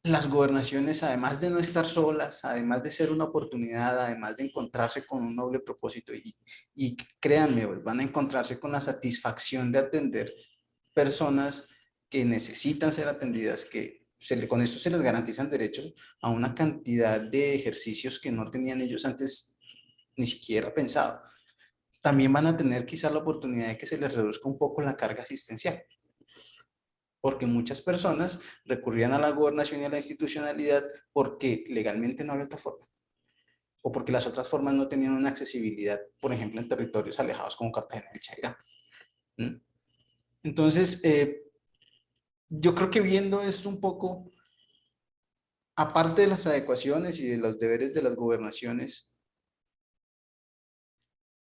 las gobernaciones, además de no estar solas, además de ser una oportunidad, además de encontrarse con un noble propósito, y, y créanme, van a encontrarse con la satisfacción de atender personas que necesitan ser atendidas, que se con esto se les garantizan derechos a una cantidad de ejercicios que no tenían ellos antes ni siquiera pensado. También van a tener quizás la oportunidad de que se les reduzca un poco la carga asistencial porque muchas personas recurrían a la gobernación y a la institucionalidad porque legalmente no había otra forma. O porque las otras formas no tenían una accesibilidad, por ejemplo, en territorios alejados como Cartagena y Chairá. ¿Mm? Entonces, eh, yo creo que viendo esto un poco, aparte de las adecuaciones y de los deberes de las gobernaciones,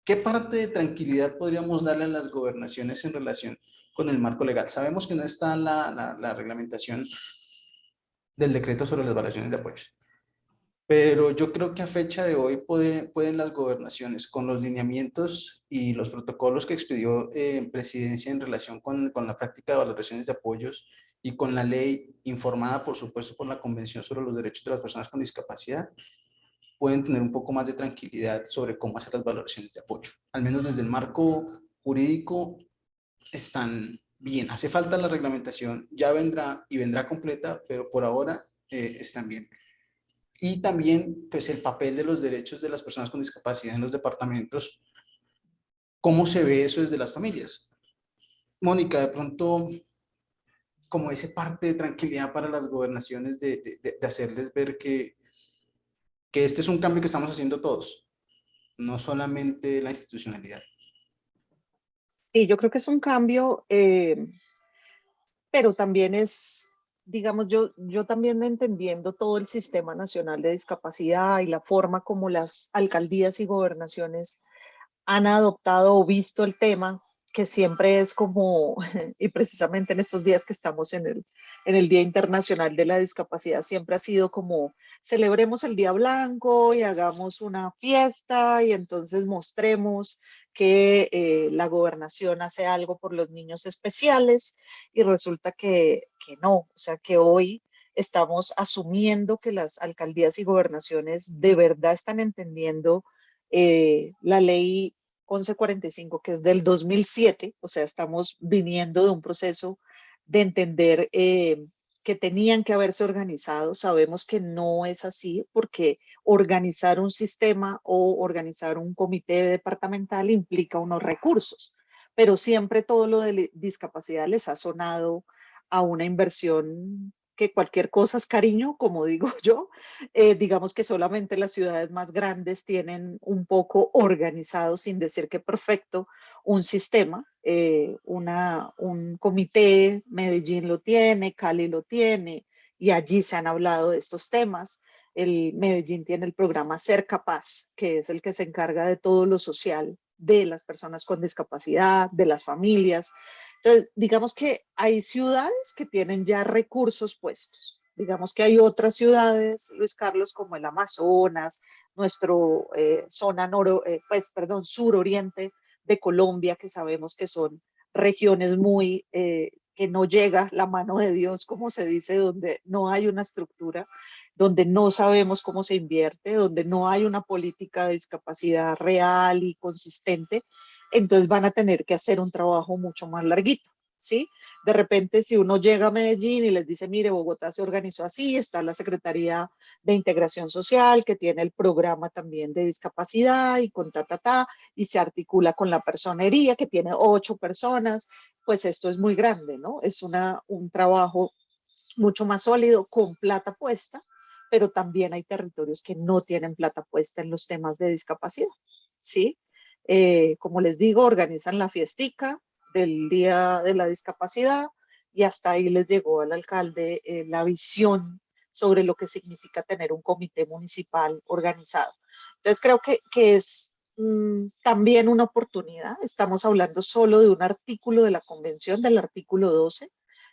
¿qué parte de tranquilidad podríamos darle a las gobernaciones en relación con el marco legal. Sabemos que no está la, la, reglamentación del decreto sobre las evaluaciones de apoyos. Pero yo creo que a fecha de hoy pueden las gobernaciones, con los lineamientos y los protocolos que expidió eh, presidencia en relación con, con, la práctica de valoraciones de apoyos y con la ley informada, por supuesto, por la Convención sobre los Derechos de las Personas con Discapacidad, pueden tener un poco más de tranquilidad sobre cómo hacer las valoraciones de apoyo. Al menos desde el marco jurídico están bien. Hace falta la reglamentación, ya vendrá y vendrá completa, pero por ahora eh, están bien. Y también pues el papel de los derechos de las personas con discapacidad en los departamentos, cómo se ve eso desde las familias. Mónica, de pronto, como ese parte de tranquilidad para las gobernaciones de, de hacerles ver que, que este es un cambio que estamos haciendo todos, no solamente la institucionalidad. Sí, yo creo que es un cambio, eh, pero también es, digamos, yo, yo también entendiendo todo el Sistema Nacional de Discapacidad y la forma como las alcaldías y gobernaciones han adoptado o visto el tema, que siempre es como, y precisamente en estos días que estamos en el, en el Día Internacional de la Discapacidad, siempre ha sido como, celebremos el Día Blanco y hagamos una fiesta y entonces mostremos que eh, la gobernación hace algo por los niños especiales y resulta que, que no, o sea que hoy estamos asumiendo que las alcaldías y gobernaciones de verdad están entendiendo eh, la ley 1145, que es del 2007, o sea, estamos viniendo de un proceso de entender eh, que tenían que haberse organizado. Sabemos que no es así porque organizar un sistema o organizar un comité departamental implica unos recursos, pero siempre todo lo de discapacidad les ha sonado a una inversión que cualquier cosa es cariño, como digo yo. Eh, digamos que solamente las ciudades más grandes tienen un poco organizado, sin decir que perfecto, un sistema, eh, una, un comité, Medellín lo tiene, Cali lo tiene, y allí se han hablado de estos temas. El Medellín tiene el programa Ser Capaz, que es el que se encarga de todo lo social de las personas con discapacidad, de las familias. Entonces, digamos que hay ciudades que tienen ya recursos puestos. Digamos que hay otras ciudades, Luis Carlos, como el Amazonas, nuestro eh, zona noro, eh, pues, perdón, suroriente de Colombia, que sabemos que son regiones muy, eh, que no llega la mano de Dios, como se dice, donde no hay una estructura, donde no sabemos cómo se invierte, donde no hay una política de discapacidad real y consistente entonces van a tener que hacer un trabajo mucho más larguito. ¿sí? De repente, si uno llega a Medellín y les dice, mire, Bogotá se organizó así, está la Secretaría de Integración Social, que tiene el programa también de discapacidad y con ta, ta, ta, y se articula con la personería, que tiene ocho personas, pues esto es muy grande, ¿no? Es una, un trabajo mucho más sólido, con plata puesta, pero también hay territorios que no tienen plata puesta en los temas de discapacidad, ¿sí? Eh, como les digo, organizan la fiestica, del Día de la Discapacidad y hasta ahí les llegó al alcalde eh, la visión sobre lo que significa tener un comité municipal organizado. Entonces creo que, es mm, también una oportunidad. Estamos hablando solo de un artículo de la convención, del artículo 12.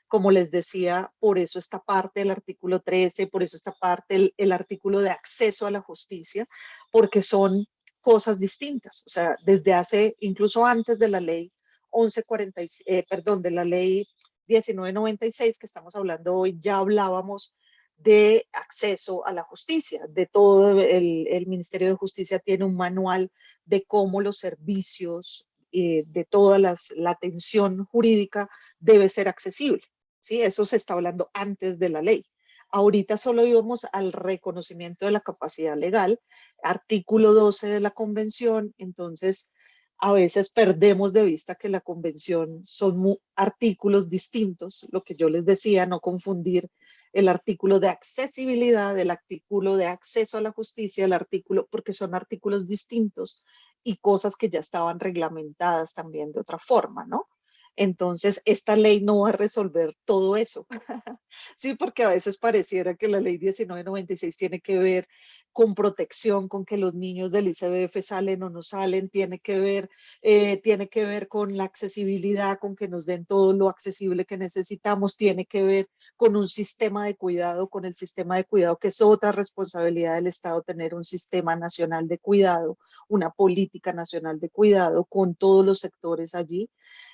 Como les decía, por eso esta parte del artículo 13, por eso esta parte, el, el artículo de acceso a la justicia, porque son cosas distintas. O sea, desde hace, incluso antes de la ley, 1140, eh, perdón, de la ley 1996 que estamos hablando hoy, ya hablábamos de acceso a la justicia, de todo el, el Ministerio de Justicia tiene un manual de cómo los servicios, eh, de toda las, la atención jurídica debe ser accesible. ¿sí? Eso se está hablando antes de la ley. Ahorita solo íbamos al reconocimiento de la capacidad legal, artículo 12 de la convención, entonces a veces perdemos de vista que la convención son artículos distintos, lo que yo les decía, no confundir el artículo de accesibilidad, el artículo de acceso a la justicia, el artículo, porque son artículos distintos y cosas que ya estaban reglamentadas también de otra forma, ¿no? Entonces, esta ley no va a resolver todo eso. sí, porque a veces pareciera que la ley 1996 tiene que ver con protección, con que los niños del ICBF salen o no salen, tiene que ver, eh, tiene que ver con la accesibilidad, con que nos den todo lo accesible que necesitamos, tiene que ver con un sistema de cuidado, con el sistema de cuidado, que es otra responsabilidad del Estado, tener un sistema nacional de cuidado, una política nacional de cuidado con todos los sectores allí.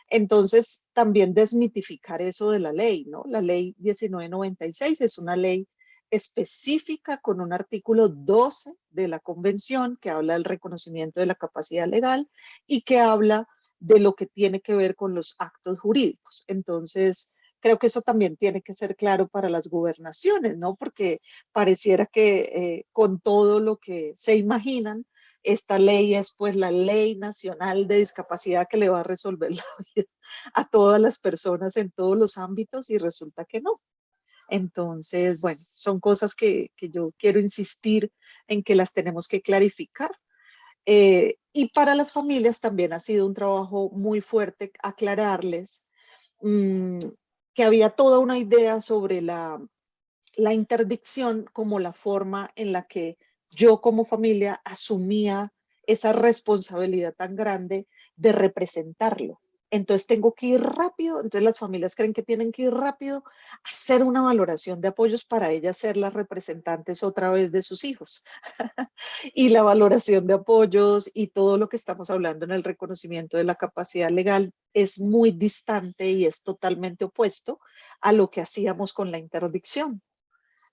Entonces, también desmitificar eso de la ley, ¿no? La ley 1996 es una ley específica con un artículo 12 de la convención que habla del reconocimiento de la capacidad legal y que habla de lo que tiene que ver con los actos jurídicos. Entonces, creo que eso también tiene que ser claro para las gobernaciones, ¿no? Porque pareciera que eh, con todo lo que se imaginan, esta ley es pues la ley nacional de discapacidad que le va a resolver la vida a todas las personas en todos los ámbitos y resulta que no. Entonces, bueno, son cosas que, yo quiero insistir en que las tenemos que clarificar. Eh, y para las familias también ha sido un trabajo muy fuerte aclararles mm, que había toda una idea sobre la, la interdicción como la forma en la que yo como familia asumía esa responsabilidad tan grande de representarlo. Entonces tengo que ir rápido, entonces las familias creen que tienen que ir rápido a hacer una valoración de apoyos para ellas ser las representantes otra vez de sus hijos. y la valoración de apoyos y todo lo que estamos hablando en el reconocimiento de la capacidad legal es muy distante y es totalmente opuesto a lo que hacíamos con la interdicción.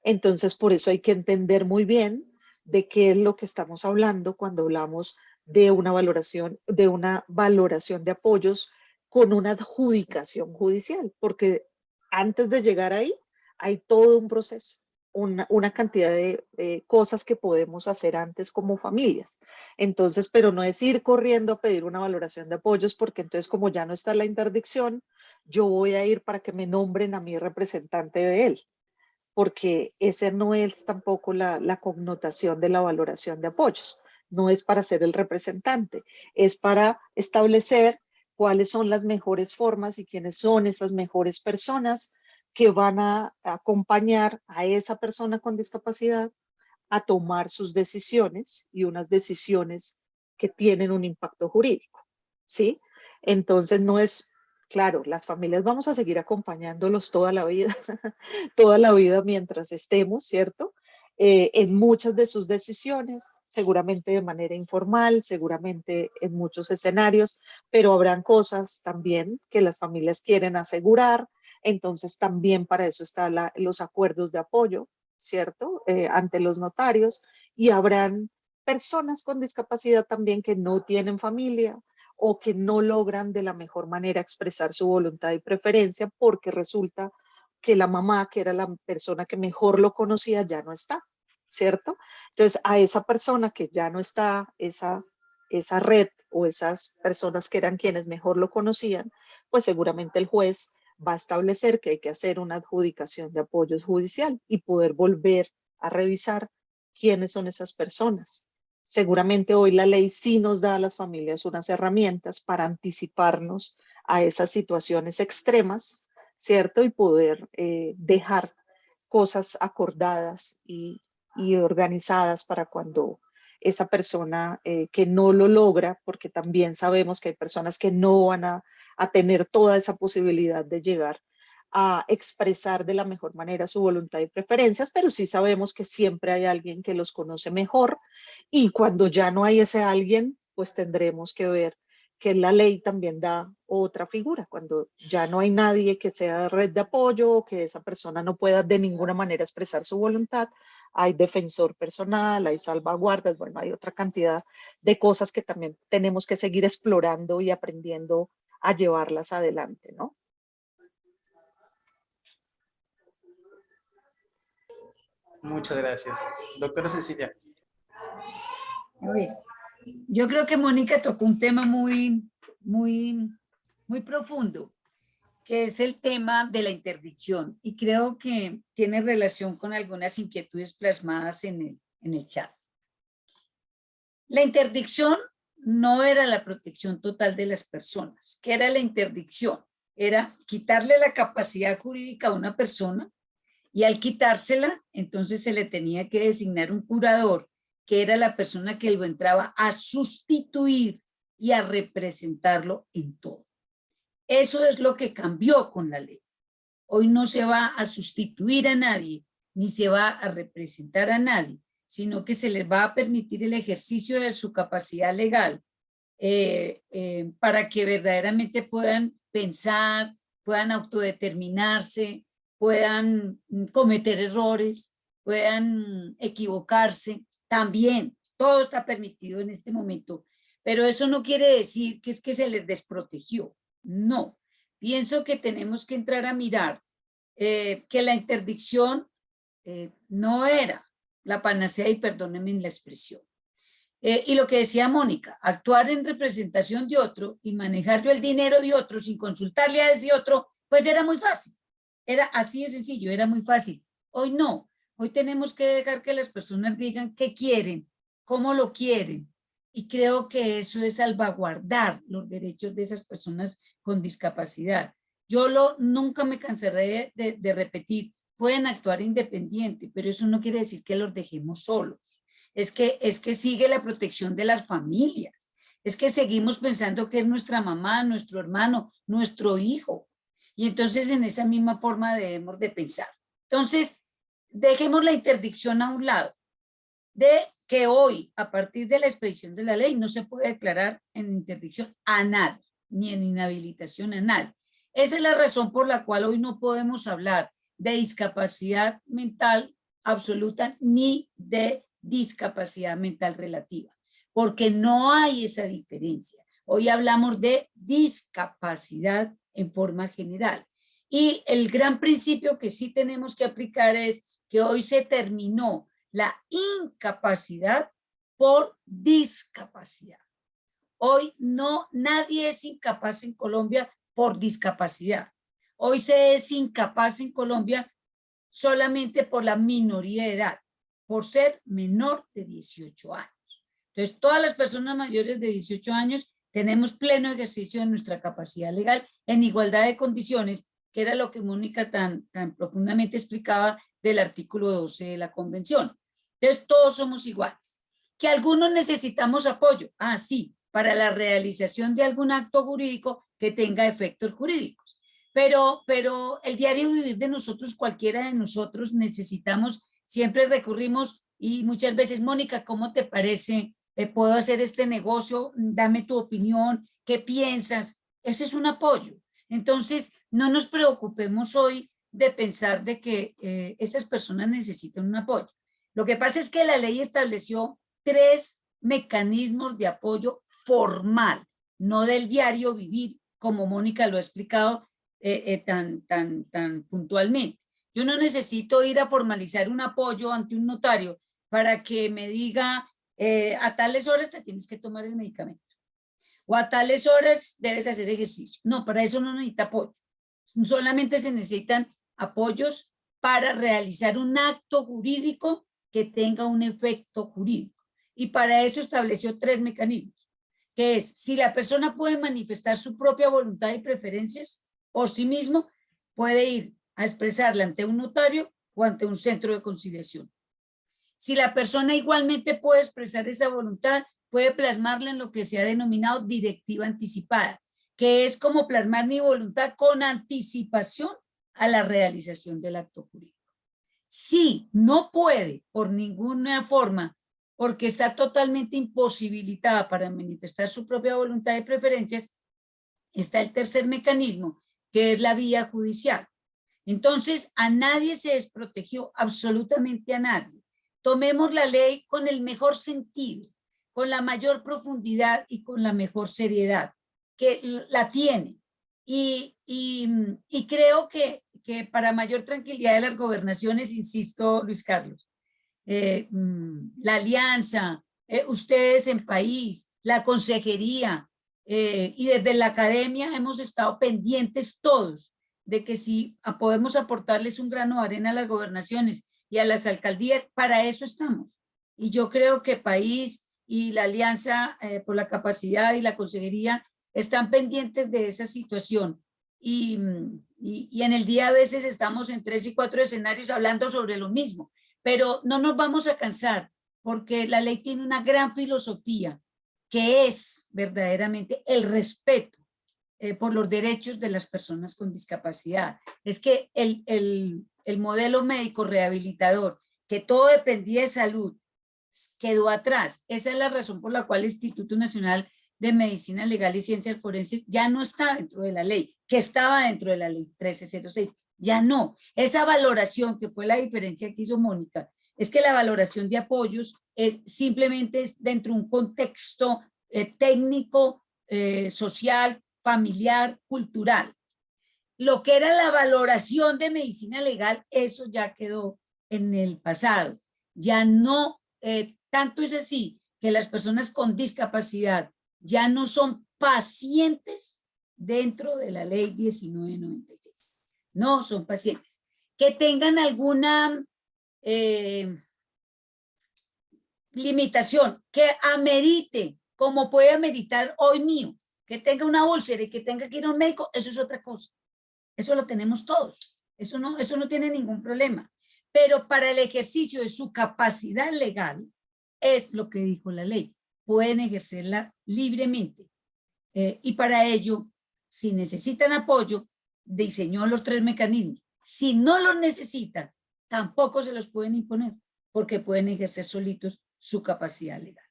Entonces por eso hay que entender muy bien de qué es lo que estamos hablando cuando hablamos de una valoración, de una valoración de apoyos con una adjudicación judicial, porque antes de llegar ahí hay todo un proceso, una, una cantidad de cosas que podemos hacer antes como familias. Entonces, pero no es ir corriendo a pedir una valoración de apoyos, porque entonces como ya no está la interdicción, yo voy a ir para que me nombren a mi representante de él porque ese no es tampoco la, la, connotación de la valoración de apoyos. No es para ser el representante, es para establecer cuáles son las mejores formas y quiénes son esas mejores personas que van a acompañar a esa persona con discapacidad a tomar sus decisiones y unas decisiones que tienen un impacto jurídico, ¿sí? Entonces no es Claro, las familias vamos a seguir acompañándolos toda la vida, toda la vida mientras estemos, ¿cierto? Eh, en muchas de sus decisiones, seguramente de manera informal, seguramente en muchos escenarios, pero habrán cosas también que las familias quieren asegurar, entonces también para eso están los acuerdos de apoyo, ¿cierto? Eh, ante los notarios y habrán personas con discapacidad también que no tienen familia o que no logran de la mejor manera expresar su voluntad y preferencia porque resulta que la mamá, que era la persona que mejor lo conocía, ya no está, ¿cierto? Entonces, a esa persona que ya no está, esa, esa red o esas personas que eran quienes mejor lo conocían, pues seguramente el juez va a establecer que hay que hacer una adjudicación de apoyo judicial y poder volver a revisar quiénes son esas personas. Seguramente hoy la ley sí nos da a las familias unas herramientas para anticiparnos a esas situaciones extremas, ¿cierto? Y poder eh, dejar cosas acordadas y, organizadas para cuando esa persona eh, que no lo logra, porque también sabemos que hay personas que no van a tener toda esa posibilidad de llegar a expresar de la mejor manera su voluntad y preferencias, pero sí sabemos que siempre hay alguien que los conoce mejor y cuando ya no hay ese alguien, pues tendremos que ver que la ley también da otra figura, cuando ya no hay nadie que sea red de apoyo o que esa persona no pueda de ninguna manera expresar su voluntad, hay defensor personal, hay salvaguardas, bueno, hay otra cantidad de cosas que también tenemos que seguir explorando y aprendiendo a llevarlas adelante, ¿no? Muchas gracias. Doctora Cecilia. A ver, yo creo que Mónica tocó un tema muy, muy, muy profundo, que es el tema de la interdicción. Y creo que tiene relación con algunas inquietudes plasmadas en el, en el chat. La interdicción no era la protección total de las personas. ¿Qué era la interdicción? Era quitarle la capacidad jurídica a una persona y al quitársela, entonces se le tenía que designar un curador, que era la persona que lo entraba a sustituir y a representarlo en todo. Eso es lo que cambió con la ley. Hoy no se va a sustituir a nadie, ni se va a representar a nadie, sino que se les va a permitir el ejercicio de su capacidad legal eh, eh, para que verdaderamente puedan pensar, puedan autodeterminarse, puedan mm, cometer errores, puedan equivocarse, también todo está permitido en este momento, pero eso no quiere decir que es que se les desprotegió, no. Pienso que tenemos que entrar a mirar eh, que la interdicción eh, no era la panacea y perdónenme la expresión. Eh, y lo que decía Mónica, actuar en representación de otro y manejar yo el dinero de otro sin consultarle a ese otro, pues era muy fácil. Era así de sencillo, era muy fácil. Hoy no, hoy tenemos que dejar que las personas digan qué quieren, cómo lo quieren. Y creo que eso es salvaguardar los derechos de esas personas con discapacidad. Yo lo, nunca me cansaré de, repetir, pueden actuar independiente, pero eso no quiere decir que los dejemos solos. Es que, es que sigue la protección de las familias. Es que seguimos pensando que es nuestra mamá, nuestro hermano, nuestro hijo. Y entonces en esa misma forma debemos de pensar. Entonces, dejemos la interdicción a un lado, de que hoy, a partir de la expedición de la ley, no se puede declarar en interdicción a nadie, ni en inhabilitación a nadie. Esa es la razón por la cual hoy no podemos hablar de discapacidad mental absoluta ni de discapacidad mental relativa, porque no hay esa diferencia. Hoy hablamos de discapacidad en forma general. Y el gran principio que sí tenemos que aplicar es que hoy se terminó la incapacidad por discapacidad. Hoy no, nadie es incapaz en Colombia por discapacidad. Hoy se es incapaz en Colombia solamente por la minoría de edad, por ser menor de 18 años. Entonces, todas las personas mayores de 18 años tenemos pleno ejercicio de nuestra capacidad legal en igualdad de condiciones, que era lo que Mónica tan, tan profundamente explicaba del artículo 12 de la convención. Entonces, todos somos iguales. Que algunos necesitamos apoyo, ah, sí, para la realización de algún acto jurídico que tenga efectos jurídicos. Pero, pero el diario vivir de nosotros, cualquiera de nosotros, necesitamos, siempre recurrimos y muchas veces, Mónica, ¿cómo te parece eh, puedo hacer este negocio, dame tu opinión, ¿qué piensas? Ese es un apoyo. Entonces, no nos preocupemos hoy de pensar de que eh, esas personas necesitan un apoyo. Lo que pasa es que la ley estableció tres mecanismos de apoyo formal, no del diario vivir, como Mónica lo ha explicado eh, tan, tan, tan puntualmente. Yo no necesito ir a formalizar un apoyo ante un notario para que me diga eh, a tales horas te tienes que tomar el medicamento o a tales horas debes hacer ejercicio. No, para eso no necesita apoyo. Solamente se necesitan apoyos para realizar un acto jurídico que tenga un efecto jurídico. Y para eso estableció tres mecanismos, que es si la persona puede manifestar su propia voluntad y preferencias por sí mismo, puede ir a expresarla ante un notario o ante un centro de conciliación. Si la persona igualmente puede expresar esa voluntad, puede plasmarla en lo que se ha denominado directiva anticipada, que es como plasmar mi voluntad con anticipación a la realización del acto jurídico. Si no puede por ninguna forma, porque está totalmente imposibilitada para manifestar su propia voluntad y preferencias, está el tercer mecanismo, que es la vía judicial. Entonces, a nadie se desprotegió, absolutamente a nadie. Tomemos la ley con el mejor sentido con la mayor profundidad y con la mejor seriedad, que la tiene. Y, creo que, que, para mayor tranquilidad de las gobernaciones, insisto, Luis Carlos, eh, mm, la alianza, eh, ustedes en país, la consejería eh, y desde la academia hemos estado pendientes todos de que si podemos aportarles un grano de arena a las gobernaciones y a las alcaldías, para eso estamos. Y yo creo que país y la Alianza eh, por la Capacidad y la Consejería están pendientes de esa situación. Y, y, en el día a veces estamos en tres y cuatro escenarios hablando sobre lo mismo, pero no nos vamos a cansar porque la ley tiene una gran filosofía que es verdaderamente el respeto eh, por los derechos de las personas con discapacidad. Es que el, el modelo médico rehabilitador, que todo dependía de salud, quedó atrás. Esa es la razón por la cual el Instituto Nacional de Medicina Legal y Ciencias Forenses ya no está dentro de la ley, que estaba dentro de la ley 1306. Ya no. Esa valoración, que fue la diferencia que hizo Mónica, es que la valoración de apoyos es simplemente dentro de un contexto eh, técnico, eh, social, familiar, cultural. Lo que era la valoración de medicina legal, eso ya quedó en el pasado. Ya no eh, tanto es así que las personas con discapacidad ya no son pacientes dentro de la ley 1996. No son pacientes. Que tengan alguna eh, limitación que amerite, como puede ameritar hoy mío, que tenga una úlcera y que tenga que ir a un médico, eso es otra cosa. Eso lo tenemos todos. Eso no, eso no tiene ningún problema pero para el ejercicio de su capacidad legal, es lo que dijo la ley, pueden ejercerla libremente. Eh, y para ello, si necesitan apoyo, diseñó los tres mecanismos. Si no los necesitan, tampoco se los pueden imponer, porque pueden ejercer solitos su capacidad legal.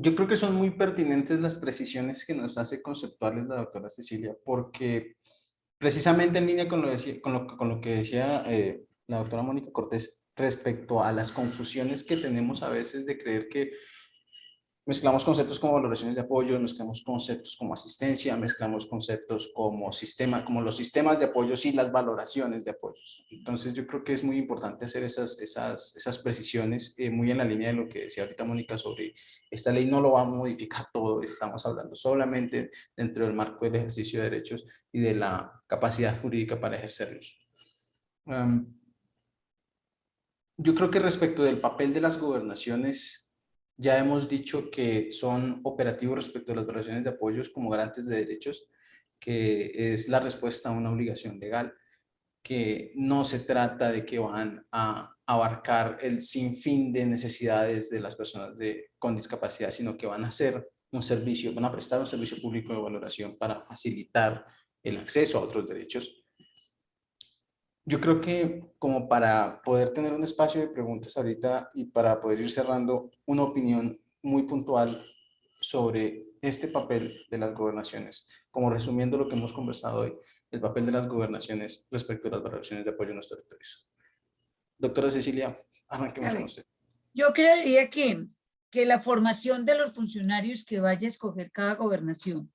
Yo creo que son muy pertinentes las precisiones que nos hace conceptuales la doctora Cecilia, porque precisamente en línea con lo, que decía eh, la doctora Mónica Cortés respecto a las confusiones que tenemos a veces de creer que mezclamos conceptos como valoraciones de apoyo, mezclamos conceptos como asistencia, mezclamos conceptos como sistema, como los sistemas de apoyo y las valoraciones de apoyos. Entonces yo creo que es muy importante hacer esas, esas, esas precisiones eh, muy en la línea de lo que decía ahorita Mónica sobre esta ley no lo va a modificar todo, estamos hablando solamente dentro del marco del ejercicio de derechos y de la capacidad jurídica para ejercerlos. yo creo que respecto del papel de las gobernaciones ya hemos dicho que son operativos respecto a las operaciones de apoyos como garantes de derechos, que es la respuesta a una obligación legal, que no se trata de que van a abarcar el sinfín de necesidades de las personas con discapacidad, sino que van a hacer un servicio, van a prestar un servicio público de valoración para facilitar el acceso a otros derechos yo creo que como para poder tener un espacio de preguntas ahorita y para poder ir cerrando una opinión muy puntual sobre este papel de las gobernaciones, como resumiendo lo que hemos conversado hoy, el papel de las gobernaciones respecto a las valoraciones de apoyo en los territorios. Doctora Cecilia, arranquemos con usted. Yo creería que, que la formación de los funcionarios que vaya a escoger cada gobernación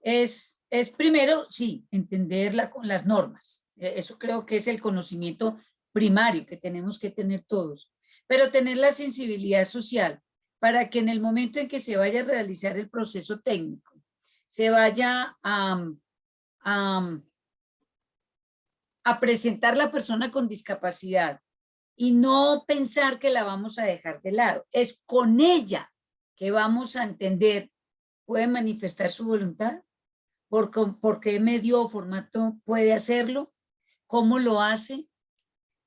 es, es primero, sí, entenderla con las normas. E, eso creo que es el conocimiento primario que tenemos que tener todos. Pero tener la sensibilidad social para que en el momento en que se vaya a realizar el proceso técnico, se vaya a, a, a presentar la persona con discapacidad y no pensar que la vamos a dejar de lado. Es con ella que vamos a entender, puede manifestar su voluntad, por, por qué medio o formato puede hacerlo, cómo lo hace,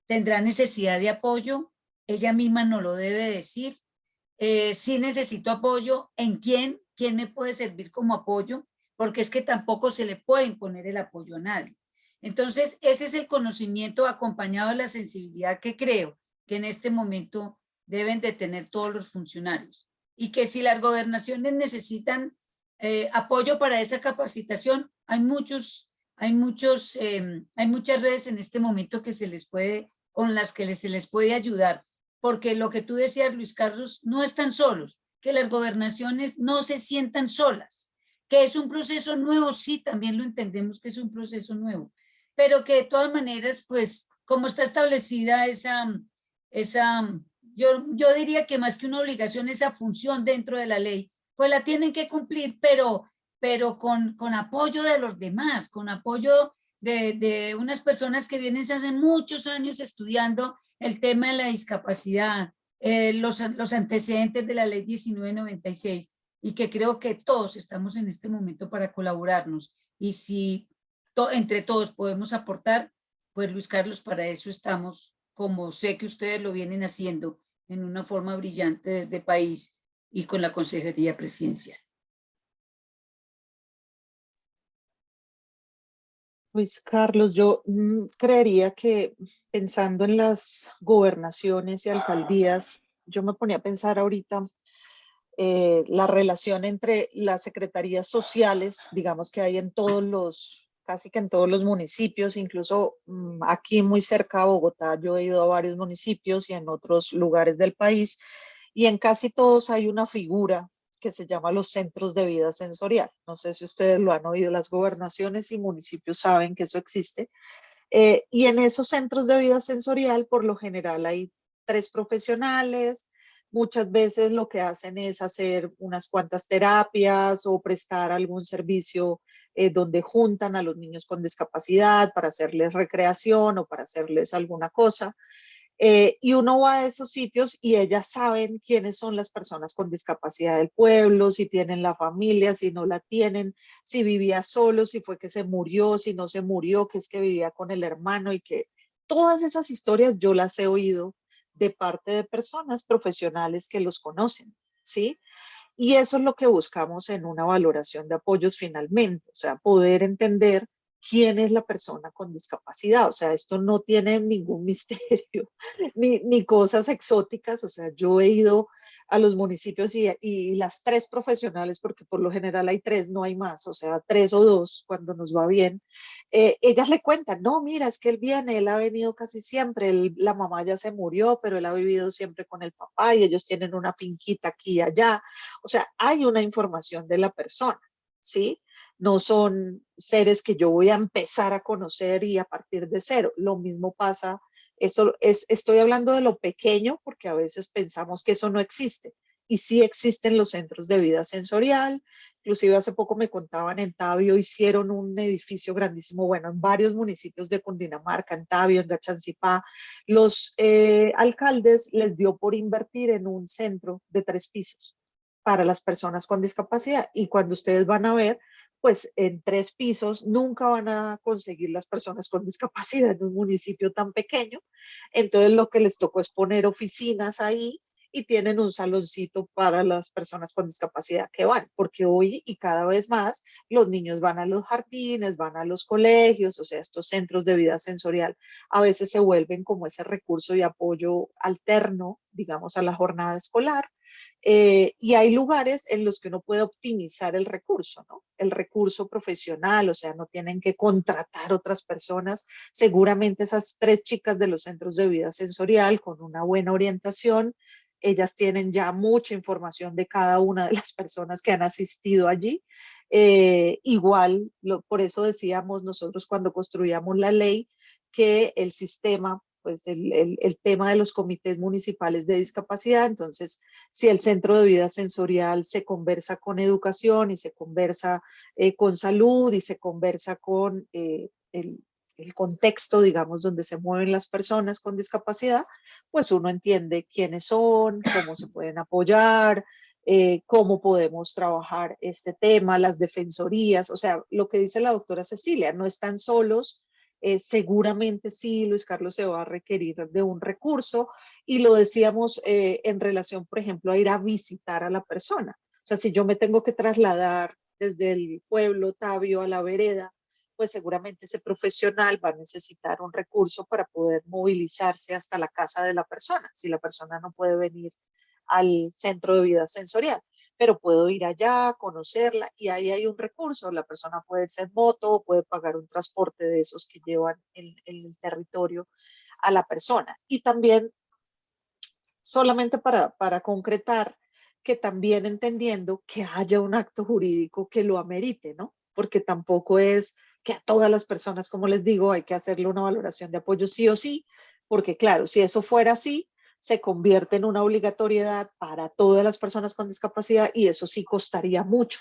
tendrá necesidad de apoyo, ella misma no lo debe decir, eh, si necesito apoyo, ¿en quién? ¿Quién me puede servir como apoyo? Porque es que tampoco se le puede imponer el apoyo a nadie. Entonces, ese es el conocimiento acompañado de la sensibilidad que creo que en este momento deben de tener todos los funcionarios. Y que si las gobernaciones necesitan eh, apoyo para esa capacitación, hay muchos, hay muchos, em, hay muchas redes en este momento que se les puede, con las que se les puede ayudar porque lo que tú decías, Luis Carlos, no están solos, que las gobernaciones no se sientan solas, que es un proceso nuevo, sí, también lo entendemos que es un proceso nuevo, pero que de todas maneras, pues, como está establecida esa, esa yo, yo diría que más que una obligación, esa función dentro de la ley, pues la tienen que cumplir, pero, pero con, con apoyo de los demás, con apoyo de, de unas personas que vienen hace muchos años estudiando el tema de la discapacidad, eh, los, los antecedentes de la ley 1996 y que creo que todos estamos en este momento para colaborarnos. Y si entre todos podemos aportar, pues Luis Carlos, para eso estamos, como sé que ustedes lo vienen haciendo en una forma brillante desde país y con la Consejería Presidencial. Luis Carlos, yo mm, creería que pensando en las gobernaciones y alcaldías, yo me ponía a pensar ahorita eh, la relación entre las secretarías sociales, digamos que hay en todos los, casi que en todos los municipios, incluso mm, aquí muy cerca a Bogotá, yo he ido a varios municipios y en otros lugares del país, y en casi todos hay una figura que se llama los centros de vida sensorial. No sé si ustedes lo han oído, las gobernaciones y municipios saben que eso existe. Eh, y en esos centros de vida sensorial, por lo general, hay tres profesionales, muchas veces lo que hacen es hacer unas cuantas terapias o prestar algún servicio eh, donde juntan a los niños con discapacidad para hacerles recreación o para hacerles alguna cosa. Eh, y uno va a esos sitios y ellas saben quiénes son las personas con discapacidad del pueblo, si tienen la familia, si no la tienen, si vivía solo, si fue que se murió, si no se murió, que es que vivía con el hermano y que todas esas historias yo las he oído de parte de personas profesionales que los conocen, ¿sí? Y eso es lo que buscamos en una valoración de apoyos finalmente, o sea, poder entender quién es la persona con discapacidad. O sea, esto no tiene ningún misterio ni, ni cosas exóticas. O sea, yo he ido a los municipios y, y, las tres profesionales, porque por lo general hay tres, no hay más, o sea, tres o dos cuando nos va bien, eh, ellas le cuentan, no, mira, es que él viene, él ha venido casi siempre, la mamá ya se murió, pero él ha vivido siempre con el papá y ellos tienen una finquita aquí y allá. O sea, hay una información de la persona, ¿sí? no son seres que yo voy a empezar a conocer y a partir de cero. Lo mismo pasa, esto es, estoy hablando de lo pequeño porque a veces pensamos que eso no existe. Y sí existen los centros de vida sensorial, inclusive hace poco me contaban en Tabio, hicieron un edificio grandísimo, bueno, en varios municipios de Cundinamarca, en Tabio, en Gachancipá, los eh, alcaldes les dio por invertir en un centro de tres pisos para las personas con discapacidad. Y cuando ustedes van a ver, pues en tres pisos nunca van a conseguir las personas con discapacidad en un municipio tan pequeño. Entonces lo que les tocó es poner oficinas ahí y tienen un saloncito para las personas con discapacidad que van, porque hoy y cada vez más los niños van a los jardines, van a los colegios, o sea, estos centros de vida sensorial a veces se vuelven como ese recurso de apoyo alterno, digamos, a la jornada escolar, eh, y hay lugares en los que uno puede optimizar el recurso, ¿no? El recurso profesional, o sea, no tienen que contratar otras personas. Seguramente esas tres chicas de los centros de vida sensorial con una buena orientación ellas tienen ya mucha información de cada una de las personas que han asistido allí. Eh, igual, lo, por eso decíamos nosotros cuando construíamos la ley que el sistema pues el, tema de los comités municipales de discapacidad, entonces si el centro de vida sensorial se conversa con educación y se conversa eh, con salud y se conversa con eh, el, el contexto, digamos, donde se mueven las personas con discapacidad, pues uno entiende quiénes son, cómo se pueden apoyar, eh, cómo podemos trabajar este tema, las defensorías, o sea, lo que dice la doctora Cecilia, no están solos, eh, seguramente sí, Luis Carlos se va a requerir de un recurso y lo decíamos eh, en relación, por ejemplo, a ir a visitar a la persona. O sea, si yo me tengo que trasladar desde el pueblo Tabio a la vereda, pues seguramente ese profesional va a necesitar un recurso para poder movilizarse hasta la casa de la persona, si la persona no puede venir al centro de vida sensorial pero puedo ir allá, conocerla y ahí hay un recurso. La persona puede irse en moto o puede pagar un transporte de esos que llevan en, el territorio a la persona. Y también, solamente para, para concretar, que también entendiendo que haya un acto jurídico que lo amerite, ¿no? Porque tampoco es que a todas las personas, como les digo, hay que hacerle una valoración de apoyo sí o sí, porque claro, si eso fuera así, se convierte en una obligatoriedad para todas las personas con discapacidad y eso sí costaría mucho.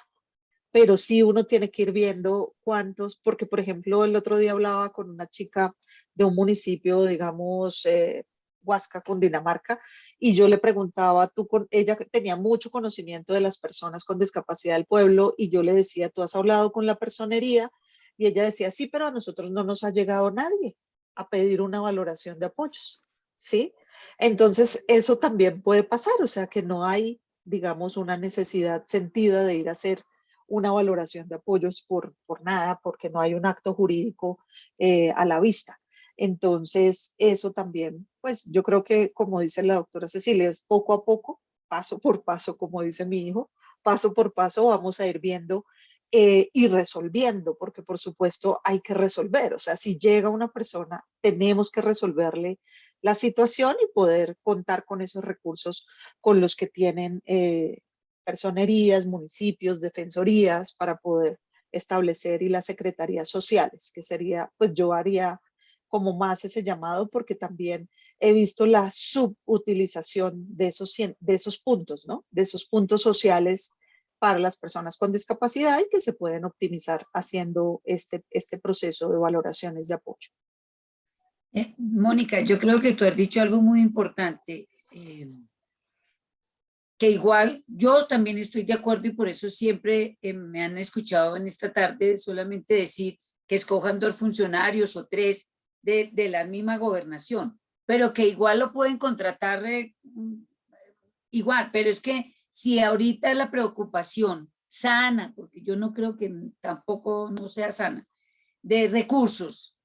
Pero sí uno tiene que ir viendo cuántos, porque por ejemplo el otro día hablaba con una chica de un municipio, digamos, eh, Huasca, Cundinamarca, y yo le preguntaba, tú con, ella tenía mucho conocimiento de las personas con discapacidad del pueblo, y yo le decía, tú has hablado con la personería, y ella decía, sí, pero a nosotros no nos ha llegado nadie a pedir una valoración de apoyos, ¿sí? Entonces, eso también puede pasar, o sea que no hay, digamos, una necesidad sentida de ir a hacer una valoración de apoyos por, por nada, porque no hay un acto jurídico eh, a la vista. Entonces, eso también, pues yo creo que, como dice la doctora Cecilia, es poco a poco, paso por paso, como dice mi hijo, paso por paso vamos a ir viendo eh, y resolviendo, porque por supuesto hay que resolver, o sea, si llega una persona, tenemos que resolverle la situación y poder contar con esos recursos con los que tienen eh, personerías, municipios, defensorías para poder establecer y las secretarías sociales, que sería, pues yo haría como más ese llamado porque también he visto la subutilización de esos, de esos puntos, ¿no? De esos puntos sociales para las personas con discapacidad y que se pueden optimizar haciendo este, este proceso de valoraciones de apoyo. Eh, Mónica, yo creo que tú has dicho algo muy importante, eh, que igual yo también estoy de acuerdo y por eso siempre eh, me han escuchado en esta tarde solamente decir que escojan dos funcionarios o tres de, de la misma gobernación, pero que igual lo pueden contratar igual, pero es que si ahorita la preocupación sana, porque yo no creo que tampoco no sea sana, de recursos,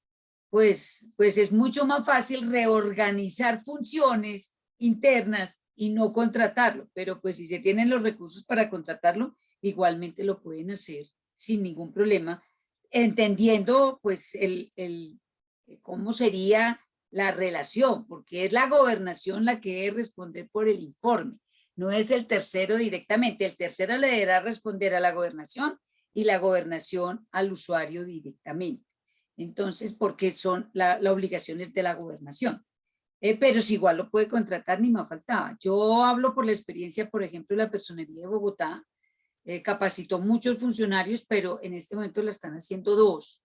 pues, pues es mucho más fácil reorganizar funciones internas y no contratarlo, pero pues si se tienen los recursos para contratarlo, igualmente lo pueden hacer sin ningún problema, entendiendo pues el, el cómo sería la relación, porque es la gobernación la que debe responder por el informe, no es el tercero directamente, el tercero le deberá responder a la gobernación y la gobernación al usuario directamente. Entonces, porque son la, la obligación es de la gobernación. Eh, pero si igual lo puede contratar, ni me faltaba. Yo hablo por la experiencia, por ejemplo, la personería de Bogotá, eh, capacitó muchos funcionarios, pero en este momento la están haciendo dos.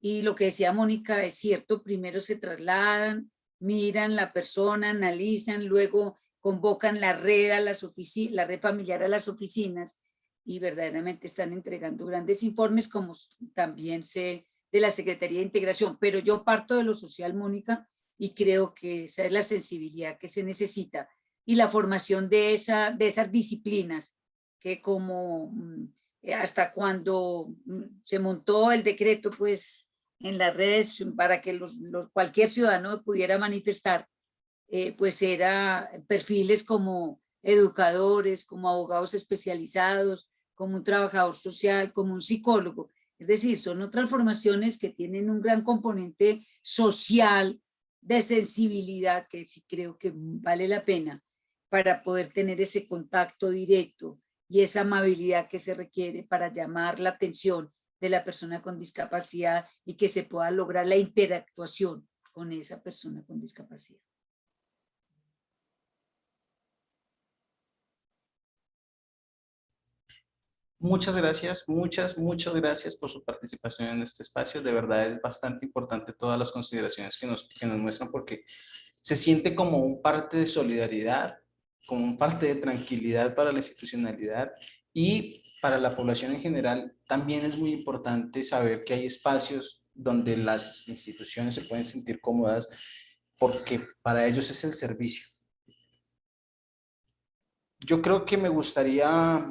Y lo que decía Mónica es cierto, primero se trasladan, miran la persona, analizan, luego convocan la red, a las la red familiar a las oficinas y verdaderamente están entregando grandes informes como también se de la Secretaría de Integración, pero yo parto de lo social, Mónica, y creo que esa es la sensibilidad que se necesita y la formación de, esa, de esas disciplinas que como mm, hasta cuando mm, se montó el decreto pues en las redes para que los, cualquier ciudadano pudiera manifestar, eh, pues era perfiles como educadores, como abogados especializados, como un trabajador social, como un psicólogo, es decir, son otras formaciones que tienen un gran componente social, de sensibilidad, que sí creo que vale la pena para poder tener ese contacto directo y esa amabilidad que se requiere para llamar la atención de la persona con discapacidad y que se pueda lograr la interactuación con esa persona con discapacidad. Muchas gracias, muchas, muchas gracias por su participación en este espacio. De verdad es bastante importante todas las consideraciones que nos, que nos muestran porque se siente como un parte de solidaridad, como un parte de tranquilidad para la institucionalidad y para la población en general también es muy importante saber que hay espacios donde las instituciones se pueden sentir cómodas porque para ellos es el servicio. Yo creo que me gustaría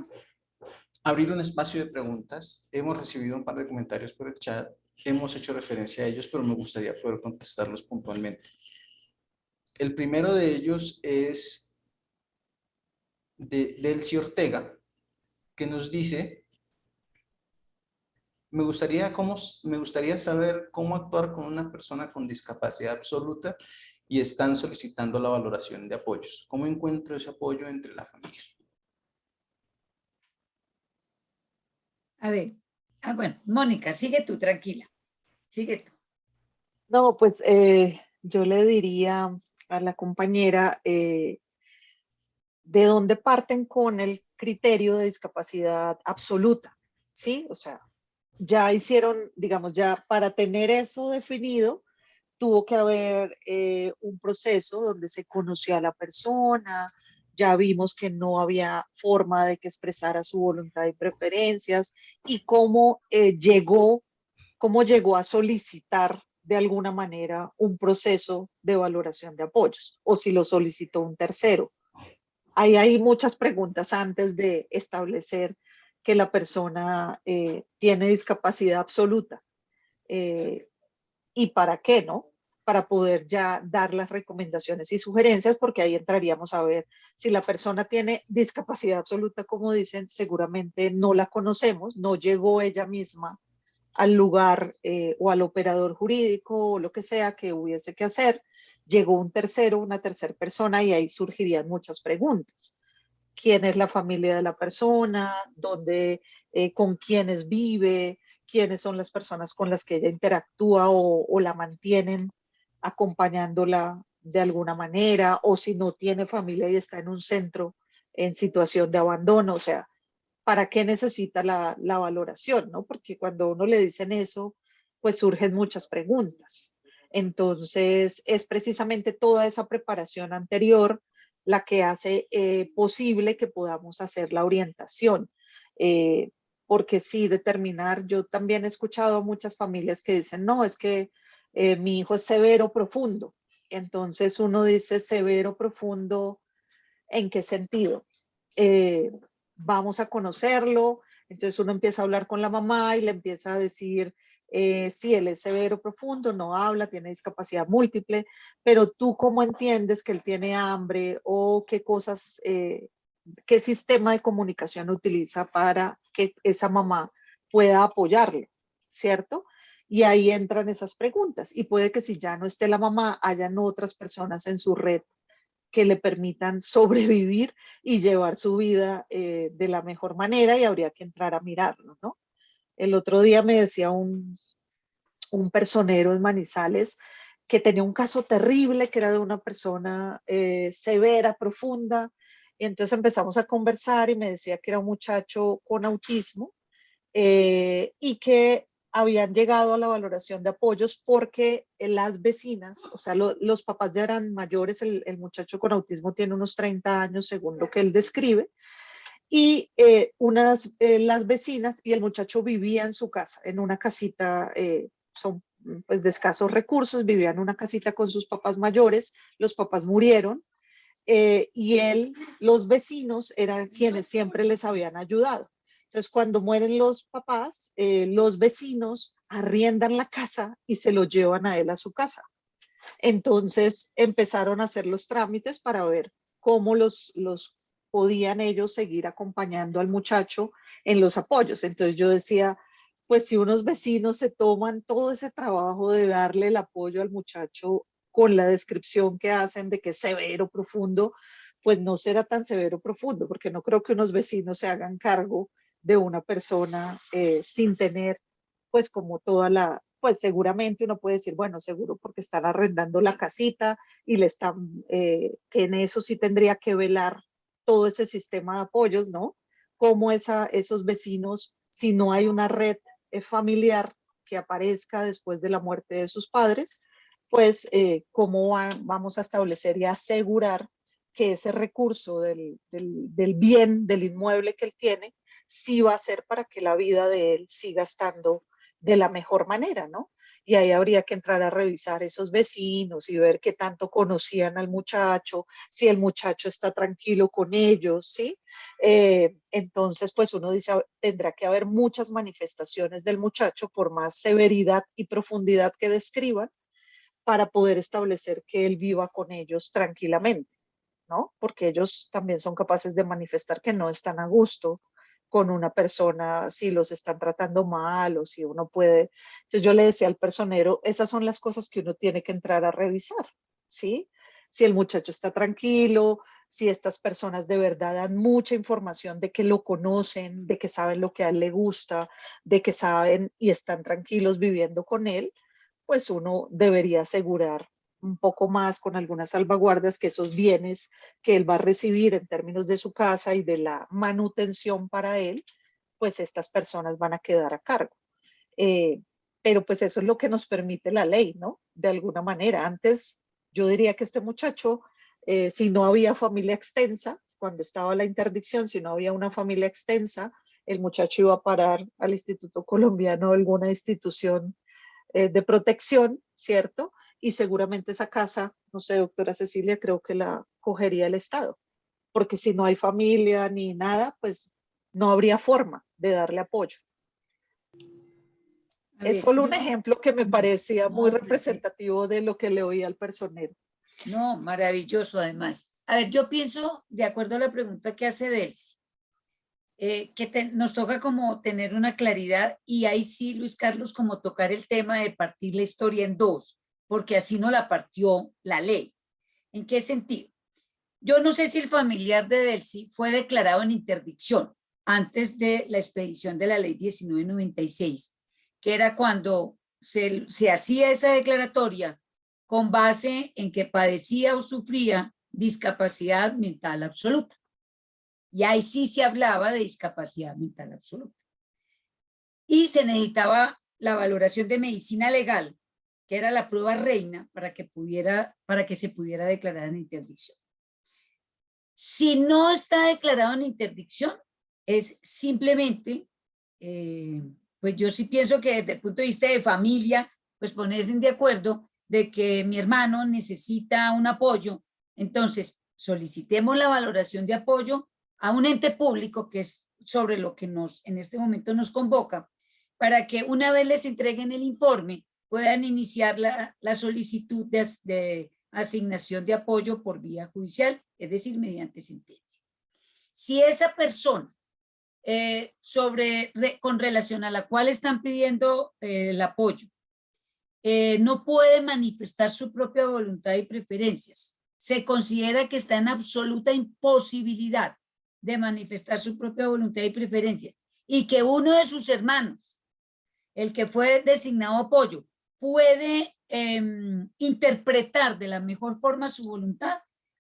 abrir un espacio de preguntas. Hemos recibido un par de comentarios por el chat. Hemos hecho referencia a ellos, pero me gustaría poder contestarlos puntualmente. El primero de ellos es de Delcy Ortega, que nos dice, me gustaría, cómo, me gustaría saber cómo actuar con una persona con discapacidad absoluta y están solicitando la valoración de apoyos. ¿Cómo encuentro ese apoyo entre la familia? A ver, ah, bueno, Mónica, sigue tú, tranquila. Sigue tú. No, pues eh, yo le diría a la compañera eh, de dónde parten con el criterio de discapacidad absoluta, ¿sí? O sea, ya hicieron, digamos, ya para tener eso definido, tuvo que haber eh, un proceso donde se conoció a la persona, ya vimos que no había forma de que expresara su voluntad y preferencias y cómo eh, llegó, cómo llegó a solicitar de alguna manera un proceso de valoración de apoyos o si lo solicitó un tercero. Ahí hay muchas preguntas antes de establecer que la persona eh, tiene discapacidad absoluta. Eh, ¿Y para qué, no? Para poder ya dar las recomendaciones y sugerencias, porque ahí entraríamos a ver si la persona tiene discapacidad absoluta, como dicen, seguramente no la conocemos, no llegó ella misma al lugar eh, o al operador jurídico o lo que sea que hubiese que hacer, llegó un tercero, una tercera persona y ahí surgirían muchas preguntas. ¿Quién es la familia de la persona? ¿Dónde, eh, con quiénes vive? ¿Quiénes son las personas con las que ella interactúa o, o la mantienen acompañándola de alguna manera, o si no tiene familia y está en un centro en situación de abandono, o sea, ¿para qué necesita la, la valoración? ¿no? Porque cuando uno le dicen eso, pues surgen muchas preguntas. Entonces, es precisamente toda esa preparación anterior la que hace eh, posible que podamos hacer la orientación. Eh, porque sí, determinar, yo también he escuchado a muchas familias que dicen, no, es que eh, mi hijo es severo profundo. Entonces uno dice severo profundo, ¿en qué sentido? Eh, vamos a conocerlo, entonces uno empieza a hablar con la mamá y le empieza a decir eh, si él es severo profundo, no habla, tiene discapacidad múltiple, pero tú cómo entiendes que él tiene hambre o qué cosas, qué sistema de comunicación utiliza para que esa mamá pueda apoyarlo, ¿cierto? Y ahí entran esas preguntas. Y puede que si ya no esté la mamá, hayan otras personas en su red que le permitan sobrevivir y llevar su vida eh, de la mejor manera y habría que entrar a mirarlo, ¿no? El otro día me decía un, un personero en Manizales que tenía un caso terrible, que era de una persona eh, severa, profunda, y entonces empezamos a conversar y me decía que era un muchacho con autismo eh, y que habían llegado a la valoración de apoyos porque las vecinas, o sea, los papás ya eran mayores, el, muchacho con autismo tiene unos 30 años según lo que él describe, y eh, unas, eh, las vecinas y el muchacho vivía en su casa, en una casita, eh, son pues de escasos recursos, vivía en una casita con sus papás mayores, los papás murieron, y él, los vecinos eran quienes siempre les habían ayudado. Entonces, cuando mueren los papás, eh, los vecinos arriendan la casa y se lo llevan a él a su casa. Entonces, empezaron a hacer los trámites para ver cómo los, los podían ellos seguir acompañando al muchacho en los apoyos. Entonces yo decía, pues si unos vecinos se toman todo ese trabajo de darle el apoyo al muchacho con la descripción que hacen de que es severo, profundo, pues no será tan severo profundo, porque no creo que unos vecinos se hagan cargo de una persona eh, sin tener, pues como toda la, pues seguramente uno puede decir, bueno, seguro porque están arrendando la casita y le están, eh, que en eso sí tendría que velar todo ese sistema de apoyos, ¿no? Como esa, esos vecinos, si no hay una red eh, familiar que aparezca después de la muerte de sus padres, pues eh, cómo va- vamos a establecer y asegurar que ese recurso del, del bien, del inmueble que él tiene, sí va a ser para que la vida de él siga estando de la mejor manera, ¿no? Y ahí habría que entrar a revisar esos vecinos y ver qué tanto conocían al muchacho, si el muchacho está tranquilo con ellos, ¿sí? Eh, entonces, pues uno dice, "Ah, tendrá que haber muchas manifestaciones del muchacho por más severidad y profundidad que describan para poder establecer que él viva con ellos tranquilamente, ¿no? Porque ellos también son capaces de manifestar que no están a gusto con una persona si los están tratando mal o si uno puede. Entonces yo le decía al personero, esas son las cosas que uno tiene que entrar a revisar, ¿sí? Si el muchacho está tranquilo, si estas personas de verdad dan mucha información de que lo conocen, de que saben lo que a él le gusta, de que saben y están tranquilos viviendo con él, pues uno debería asegurar un poco más con algunas salvaguardas que esos bienes que él va a recibir en términos de su casa y de la manutención para él, pues estas personas van a quedar a cargo. Eh, pero pues eso es lo que nos permite la ley, ¿no? De alguna manera. Antes yo diría que este muchacho, eh, si no había familia extensa, cuando estaba la interdicción, si no había una familia extensa, el muchacho iba a parar al Instituto Colombiano alguna institución eh, de protección, ¿cierto? Y seguramente esa casa, no sé, doctora Cecilia, creo que la cogería el Estado, porque si no hay familia ni nada, pues no habría forma de darle apoyo. Es solo un ejemplo que me parecía muy No, representativo de lo que le oía al personero. No, maravilloso además. A ver, yo pienso, de acuerdo a la pregunta que hace Delcy, eh, que nos toca como tener una claridad y ahí sí, Luis Carlos, como tocar el tema de partir la historia en dos, porque así no la partió la ley. ¿En qué sentido? Yo no sé si el familiar de Delcy fue declarado en interdicción antes de la expedición de la ley 1996, que era cuando se, se hacía esa declaratoria con base en que padecía o sufría discapacidad mental absoluta. Y ahí sí se hablaba de discapacidad mental absoluta. Y se necesitaba la valoración de medicina legal, que era la prueba reina para que, pudiera, para que se pudiera declarar en interdicción. Si no está declarado en interdicción, es simplemente, eh, pues yo sí pienso que desde el punto de vista de familia, pues ponerse de acuerdo de que mi hermano necesita un apoyo, entonces solicitemos la valoración de apoyo a un ente público que es sobre lo que nos en este momento nos convoca, para que una vez les entreguen el informe puedan iniciar la, la solicitud de, as- de asignación de apoyo por vía judicial, es decir, mediante sentencia. Si esa persona eh, sobre, re- con relación a la cual están pidiendo eh, el apoyo, eh, no puede manifestar su propia voluntad y preferencias. Se considera que está en absoluta imposibilidad de manifestar su propia voluntad y preferencias y que uno de sus hermanos, el que fue designado apoyo, puede em, interpretar de la mejor forma su voluntad,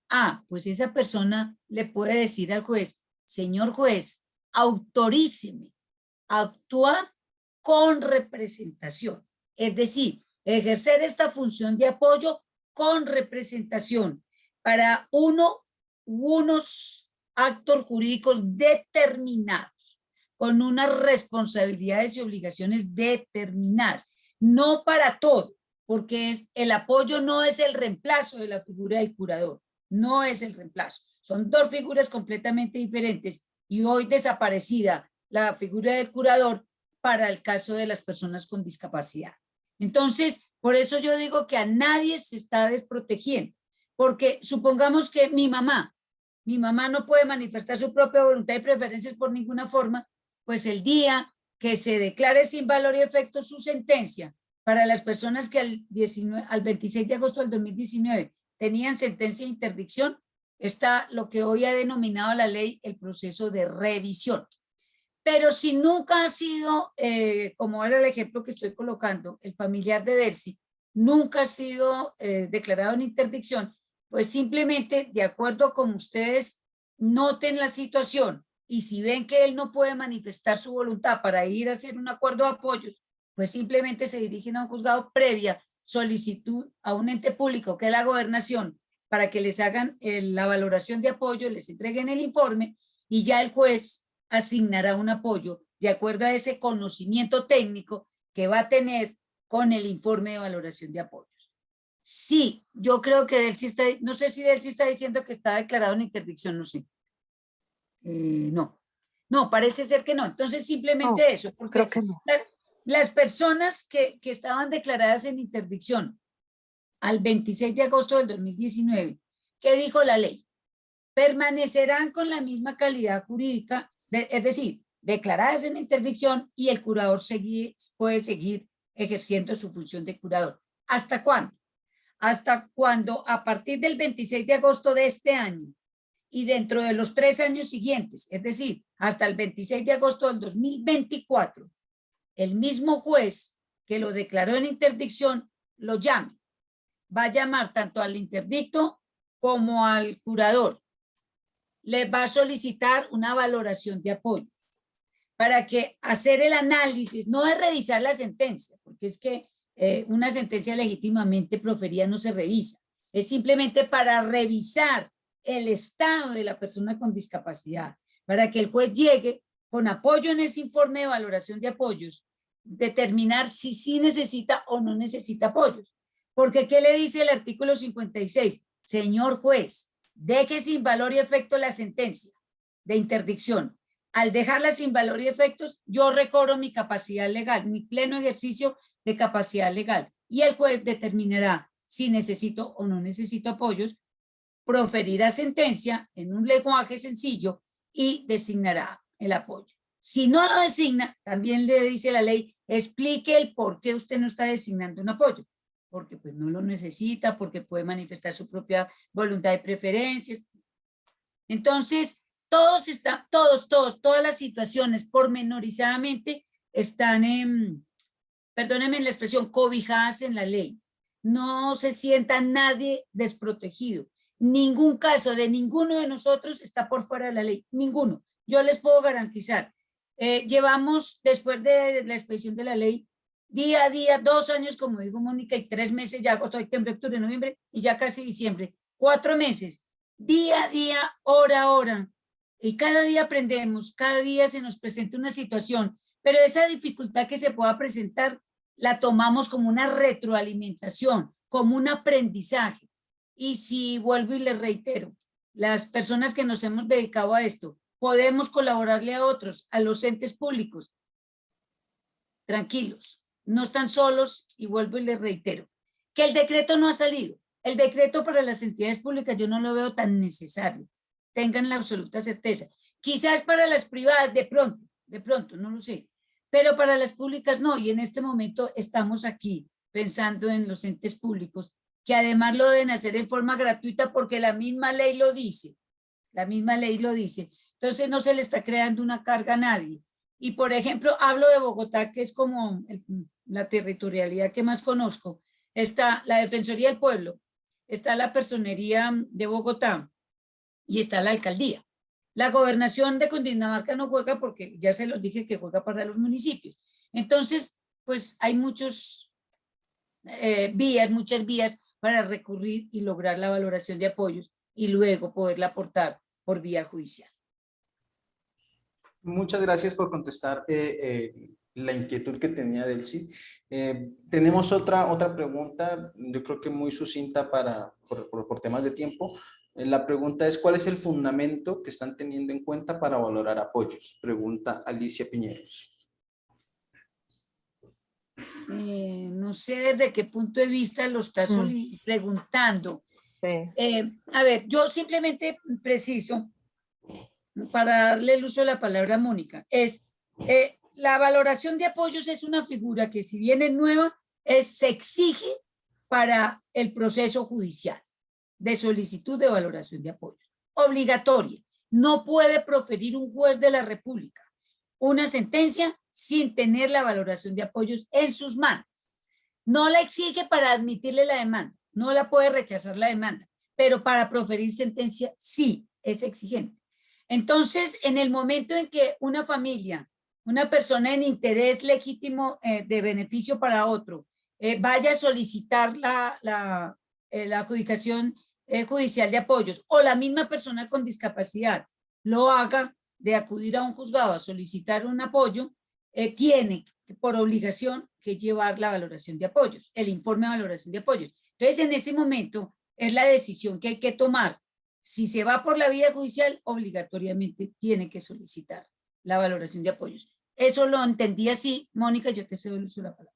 ah, pues esa persona le puede decir al juez, señor juez, autoríceme a actuar con representación. Es decir, ejercer esta función de apoyo con representación para uno unos actos jurídicos determinados, con unas responsabilidades y obligaciones determinadas, no para todo, porque el apoyo no es el reemplazo de la figura del curador, no es el reemplazo. Son dos figuras completamente diferentes y hoy desaparecida la figura del curador para el caso de las personas con discapacidad. Entonces, por eso yo digo que a nadie se está desprotegiendo, porque supongamos que mi mamá, mi mamá no puede manifestar su propia voluntad y preferencias por ninguna forma, pues el día que se declare sin valor y efecto su sentencia para las personas que al, 19, al 26 de agosto del 2019 tenían sentencia de interdicción, está lo que hoy ha denominado la ley el proceso de revisión. Pero si nunca ha sido, eh, como era el ejemplo que estoy colocando, el familiar de Delcy, nunca ha sido eh, declarado en interdicción, pues simplemente de acuerdo con ustedes noten la situación y si ven que él no puede manifestar su voluntad para ir a hacer un acuerdo de apoyos, pues simplemente se dirigen a un juzgado previa solicitud a un ente público que es la gobernación para que les hagan eh, la valoración de apoyo, les entreguen el informe y ya el juez asignará un apoyo de acuerdo a ese conocimiento técnico que va a tener con el informe de valoración de apoyos. Sí, yo creo que Delcy está, no sé si Delcy está diciendo que está declarado en interdicción, no sé. Eh, no, no, parece ser que no. Entonces simplemente eso. Porque Creo que no. las personas que, que estaban declaradas en interdicción al 26 de agosto del 2019, ¿qué dijo la ley? Permanecerán con la misma calidad jurídica, de- es decir, declaradas en interdicción y el curador puede seguir ejerciendo su función de curador. ¿Hasta cuándo? Hasta cuando a partir del 26 de agosto de este año y dentro de los tres años siguientes, es decir, hasta el 26 de agosto del 2024, el mismo juez que lo declaró en interdicción lo llame. Va a llamar tanto al interdicto como al curador. Le va a solicitar una valoración de apoyo para que hacer el análisis, no es revisar la sentencia, porque es que eh, una sentencia legítimamente proferida no se revisa, es simplemente para revisar el estado de la persona con discapacidad, para que el juez llegue con apoyo en ese informe de valoración de apoyos, determinar si sí necesita o no necesita apoyos. Porque ¿qué le dice el artículo 56? Señor juez, deje sin valor y efecto la sentencia de interdicción. Al dejarla sin valor y efectos, yo recobro mi capacidad legal, mi pleno ejercicio de capacidad legal. Y el juez determinará si necesito o no necesito apoyos, proferirá sentencia en un lenguaje sencillo y designará el apoyo. Si no lo designa, también le dice la ley, explique el por qué usted no está designando un apoyo. Porque pues no lo necesita, porque puede manifestar su propia voluntad de preferencias. Entonces, todos están, todos, todos, todas las situaciones pormenorizadamente están en, perdónenme la expresión, cobijadas en la ley. No se sienta nadie desprotegido. Ningún caso de ninguno de nosotros está por fuera de la ley, ninguno. Yo les puedo garantizar. Eh, llevamos, después de la expedición de la ley, día a día, dos años, como dijo Mónica, y tres meses, ya agosto, septiembre, octubre, noviembre, y ya casi diciembre, cuatro meses, día a día, hora a hora, y cada día aprendemos, cada día se nos presenta una situación, pero esa dificultad que se pueda presentar, la tomamos como una retroalimentación, como un aprendizaje. Y si vuelvo y les reitero, las personas que nos hemos dedicado a esto, podemos colaborarle a otros, a los entes públicos. Tranquilos, no están solos y vuelvo y les reitero. Que el decreto no ha salido. El decreto para las entidades públicas yo no lo veo tan necesario. Tengan la absoluta certeza. Quizás para las privadas de pronto, de pronto, no lo sé. Pero para las públicas no. Y en este momento estamos aquí pensando en los entes públicos que además lo deben hacer en forma gratuita porque la misma ley lo dice. La misma ley lo dice. Entonces no se le está creando una carga a nadie. Y por ejemplo, hablo de Bogotá, que es como la territorialidad que más conozco. Está la Defensoría del Pueblo, está la Personería de Bogotá y está la Alcaldía. La gobernación de Cundinamarca no juega porque ya se los dije que juega para los municipios. Entonces, pues hay muchos eh, vías, muchas vías para recurrir y lograr la valoración de apoyos y luego poderla aportar por vía judicial. Muchas gracias por contestar eh, eh, la inquietud que tenía Delcy. Eh, tenemos otra, otra pregunta, yo creo que muy sucinta para, por, por- por temas de tiempo. Eh, la pregunta es, ¿cuál es el fundamento que están teniendo en cuenta para valorar apoyos? Pregunta Alicia Piñeros. Eh, no sé desde qué punto de vista lo está Mm. preguntando. Sí. Eh, a ver, yo simplemente preciso, para darle el uso de la palabra a Mónica, es eh, la valoración de apoyos es una figura que si bien es nueva, es, se exige para el proceso judicial de solicitud de valoración de apoyos. obligatoria. No puede proferir un juez de la República una sentencia sin tener la valoración de apoyos en sus manos. No la exige para admitirle la demanda, no la puede rechazar la demanda, pero para proferir sentencia sí es exigente. Entonces, en el momento en que una familia, una persona en interés legítimo eh, de beneficio para otro, eh, vaya a solicitar la, la, eh, la adjudicación judicial de apoyos o la misma persona con discapacidad lo haga de acudir a un juzgado a solicitar un apoyo, tiene por obligación que llevar la valoración de apoyos, el informe de valoración de apoyos. Entonces, en ese momento es la decisión que hay que tomar. Si se va por la vía judicial, obligatoriamente tiene que solicitar la valoración de apoyos. Eso lo entendí así. Mónica, yo te cedo el uso de la palabra.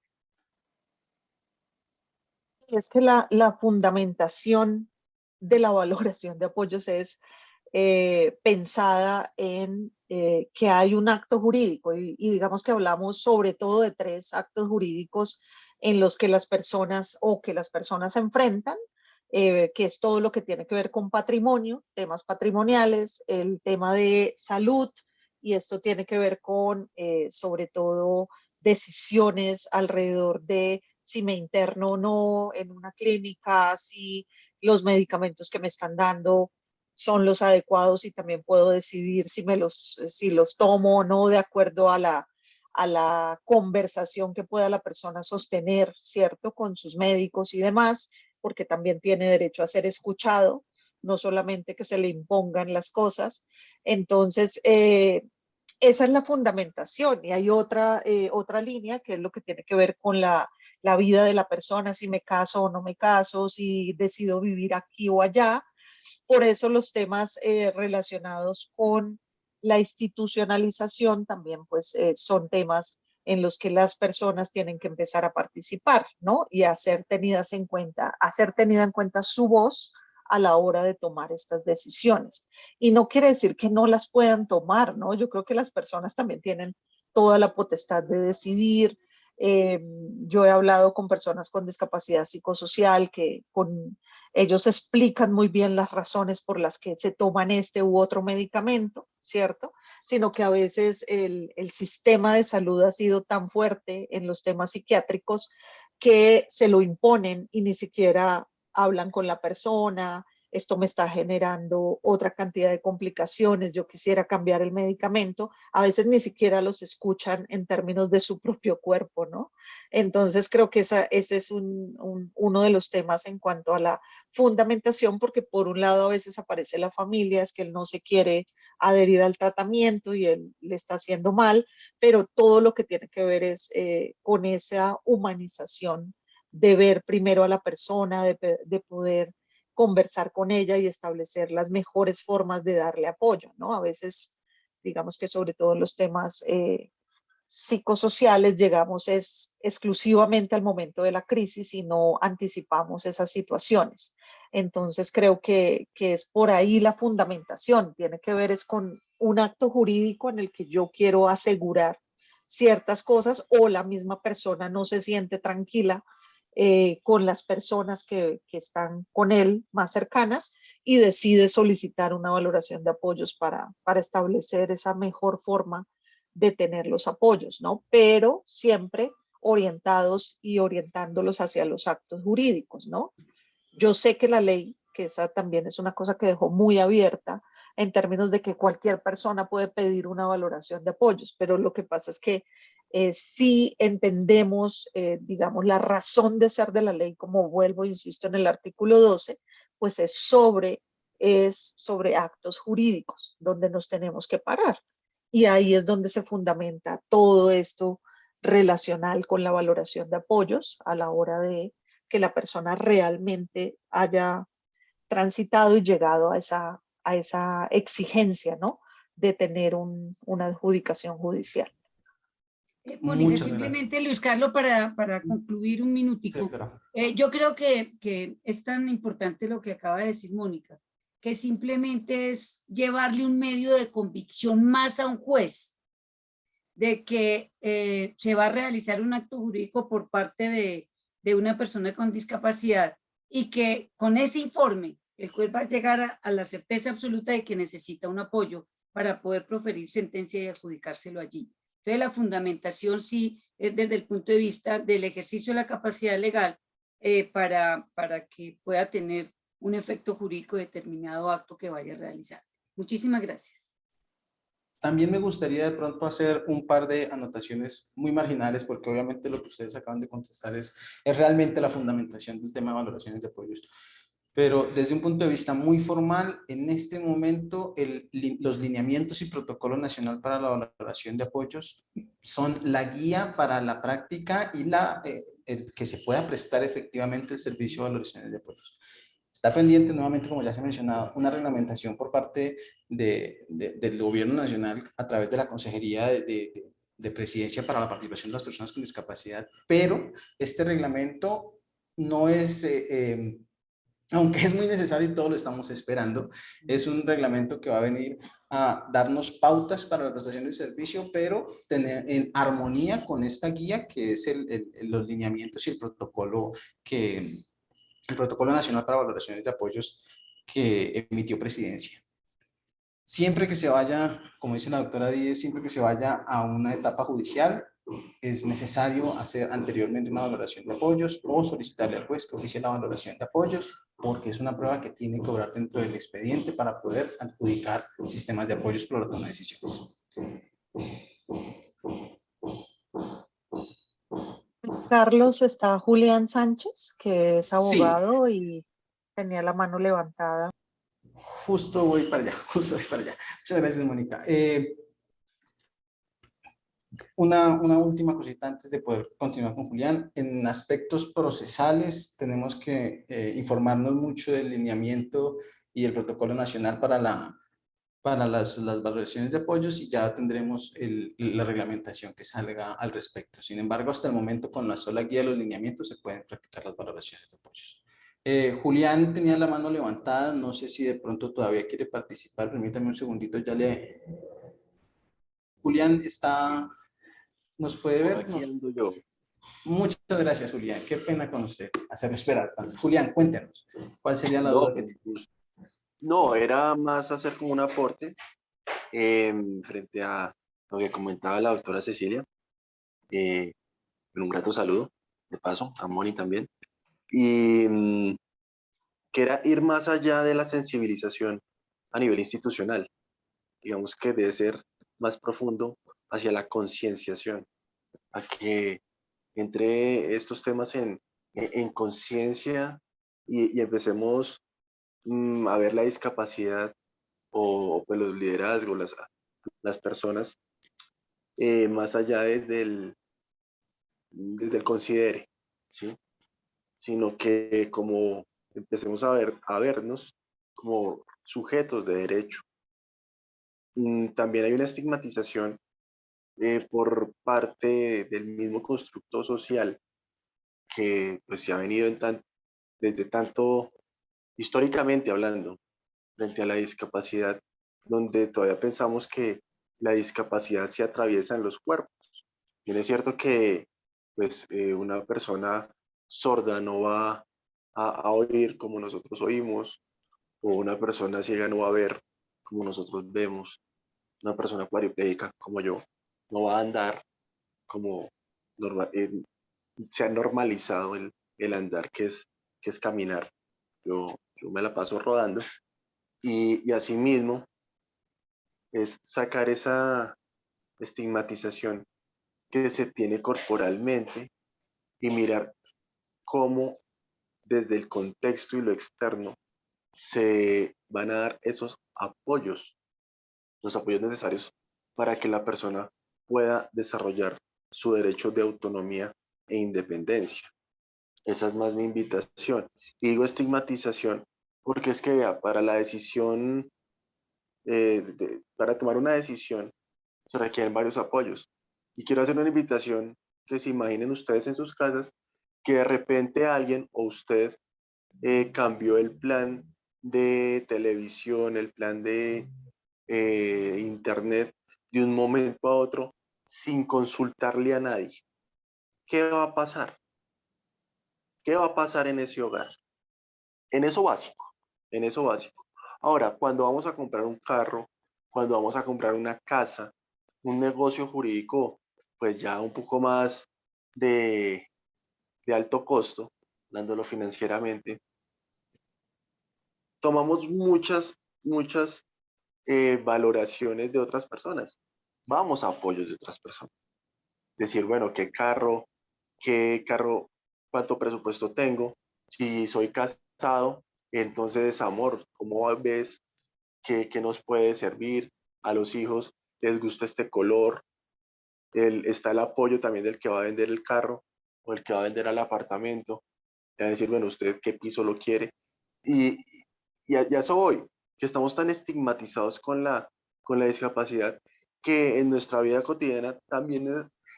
es que la fundamentación de la valoración de apoyos es eh, pensada en eh, que hay un acto jurídico y, digamos que hablamos sobre todo de tres actos jurídicos en los que las personas o que las personas se enfrentan, eh, que es todo lo que tiene que ver con patrimonio, temas patrimoniales, el tema de salud y esto tiene que ver con sobre todo decisiones alrededor de si me interno o no en una clínica, si los medicamentos que me están dando son los adecuados y también puedo decidir si, me los, si los tomo o no de acuerdo a la, a la conversación que pueda la persona sostener, ¿cierto? Con sus médicos y demás, porque también tiene derecho a ser escuchado, no solamente que se le impongan las cosas. Entonces, eh, esa es la fundamentación y hay otra, eh, otra línea que es lo que tiene que ver con la, la vida de la persona, si me caso o no me caso, si decido vivir aquí o allá. Por eso los temas eh, relacionados con la institucionalización también pues eh, son temas en los que las personas tienen que empezar a participar, ¿no? Y a ser tenidas en cuenta, hacer tenida en cuenta su voz a la hora de tomar estas decisiones. Y no quiere decir que no las puedan tomar, ¿no? Yo creo que las personas también tienen toda la potestad de decidir, eh, yo he hablado con personas con discapacidad psicosocial que con ellos explican muy bien las razones por las que se toman este u otro medicamento, ¿cierto? Sino que a veces el, el sistema de salud ha sido tan fuerte en los temas psiquiátricos que se lo imponen y ni siquiera hablan con la persona, esto me está generando otra cantidad de complicaciones, yo quisiera cambiar el medicamento, a veces ni siquiera los escuchan en términos de su propio cuerpo, ¿no? Entonces creo que esa, ese es uno de los temas en cuanto a la fundamentación, porque por un lado a veces aparece la familia, es que él no se quiere adherir al tratamiento y él le está haciendo mal, pero todo lo que tiene que ver es eh, con esa humanización de ver primero a la persona, de, de poder conversar con ella y establecer las mejores formas de darle apoyo, ¿no? A veces, digamos que sobre todo en los temas eh, psicosociales llegamos es exclusivamente al momento de la crisis y no anticipamos esas situaciones. Entonces creo que, que es por ahí la fundamentación, tiene que ver es con un acto jurídico en el que yo quiero asegurar ciertas cosas o la misma persona no se siente tranquila eh, con las personas que, están con él más cercanas y decide solicitar una valoración de apoyos para, para establecer esa mejor forma de tener los apoyos, ¿no? Pero siempre orientados y orientándolos hacia los actos jurídicos, ¿no? Yo sé que la ley, que esa también es una cosa que dejó muy abierta en términos de que cualquier persona puede pedir una valoración de apoyos, pero lo que pasa es que eh, si entendemos, eh, digamos, la razón de ser de la ley, como vuelvo, insisto, en el artículo 12, pues es sobre, es sobre actos jurídicos, donde nos tenemos que parar. Y ahí es donde se fundamenta todo esto relacional con la valoración de apoyos a la hora de que la persona realmente haya transitado y llegado a esa, a esa exigencia, ¿no? De tener una adjudicación judicial. Eh, Mónica, simplemente Luis Carlos, para, para concluir un minutico. Eh, yo creo que, que es tan importante lo que acaba de decir Mónica, que simplemente es llevarle un medio de convicción más a un juez de que eh, se va a realizar un acto jurídico por parte de, de una persona con discapacidad y que con ese informe el juez va a llegar a, a la certeza absoluta de que necesita un apoyo para poder proferir sentencia y adjudicárselo allí. Entonces la fundamentación sí es desde el punto de vista del ejercicio de la capacidad legal eh, para, para que pueda tener un efecto jurídico determinado acto que vaya a realizar. Muchísimas gracias. También me gustaría de pronto hacer un par de anotaciones muy marginales, porque obviamente lo que ustedes acaban de contestar es, es realmente la fundamentación del tema de valoraciones de apoyos. Pero desde un punto de vista muy formal, en este momento el, los lineamientos y protocolo nacional para la valoración de apoyos son la guía para la práctica y la, eh, el que se pueda prestar efectivamente el servicio de valoraciones de apoyos. Está pendiente nuevamente, como ya se ha mencionado, una reglamentación por parte de, de, del gobierno nacional a través de la Consejería de, de, Presidencia para la participación de las personas con discapacidad, pero este reglamento no es, eh, eh, aunque es muy necesario y todo lo estamos esperando, es un reglamento que va a venir a darnos pautas para la prestación de servicio, pero tener en armonía con esta guía que es el, el, los lineamientos y el protocolo que, el Protocolo Nacional para Valoraciones de Apoyos que emitió Presidencia. Siempre que se vaya, como dice la doctora Díez, siempre que se vaya a una etapa judicial, es necesario hacer anteriormente una valoración de apoyos o solicitarle al juez que oficie la valoración de apoyos, porque es una prueba que tiene que obrar dentro del expediente para poder adjudicar sistemas de apoyos por la toma de decisiones. Carlos, está Julián Sánchez, que es Sí. abogado y tenía la mano levantada. Justo voy para allá, justo voy para allá. Muchas gracias, Mónica. Eh, una, una última cosita antes de poder continuar con Julián. En aspectos procesales tenemos que eh, informarnos mucho del lineamiento y el protocolo nacional para, la, para las, las valoraciones de apoyos y ya tendremos el, la reglamentación que salga al respecto. Sin embargo, hasta el momento con la sola guía de los lineamientos se pueden practicar las valoraciones de apoyos. Eh, Julián tenía la mano levantada, no sé si de pronto todavía quiere participar, permítame un segundito, ya le... Julián está... ¿Nos puede ver? Nos- yo. Muchas gracias, Julián. Qué pena con usted hacerme esperar tanto. Julián, cuéntenos, ¿cuál sería la No, duda que tiene? no, era más hacer como un aporte em, frente a lo que comentaba la doctora Cecilia. Eh, un grato saludo, de paso, a Moni también. Y mm, que era ir más allá de la sensibilización a nivel institucional. Digamos que debe ser más profundo hacia la concienciación, a que entre estos temas en, en, en conciencia y, y empecemos mm, a ver la discapacidad o, o, pues los liderazgos, las, las personas, eh, más allá desde el, desde el considere, ¿sí? sino que como empecemos a, ver, a vernos como sujetos de derecho. Mm, También hay una estigmatización eh, por parte del mismo constructo social que pues se ha venido en tan, desde tanto históricamente hablando frente a la discapacidad, donde todavía pensamos que la discapacidad se atraviesa en los cuerpos. Bien es cierto que pues, eh, una persona sorda no va a, a, oír como nosotros oímos, o una persona ciega no va a ver como nosotros vemos, una persona cuadriplégica como yo no va a andar como normal, eh, se ha normalizado el, el andar que es, que es caminar. Yo, yo me la paso rodando y, y asimismo es sacar esa estigmatización que se tiene corporalmente y mirar cómo desde el contexto y lo externo se van a dar esos apoyos, los apoyos necesarios para que la persona pueda desarrollar su derecho de autonomía e independencia. Esa es más mi invitación. Y digo estigmatización porque es que vea, para la decisión, eh, para tomar una decisión, se requieren varios apoyos. Y quiero hacer una invitación que se imaginen ustedes en sus casas que de repente alguien o usted eh, cambió el plan de televisión, el plan de eh, internet de un momento a otro sin consultarle a nadie. ¿Qué va a pasar? ¿Qué va a pasar en ese hogar? En eso básico, en eso básico. Ahora, cuando vamos a comprar un carro, cuando vamos a comprar una casa, un negocio jurídico, pues ya un poco más de, de alto costo, hablándolo financieramente, tomamos muchas, muchas eh, valoraciones de otras personas. Vamos a apoyos de otras personas. Decir, bueno, qué carro, qué carro, cuánto presupuesto tengo, si soy casado, entonces, amor, ¿cómo ves que, nos puede servir a los hijos? ¿Les gusta este color? El, está el apoyo también del que va a vender el carro o el que va a vender el apartamento. Ya decir, bueno, ¿usted qué piso lo quiere? Y, y a, eso voy, que estamos tan estigmatizados con la, con la discapacidad que en nuestra vida cotidiana también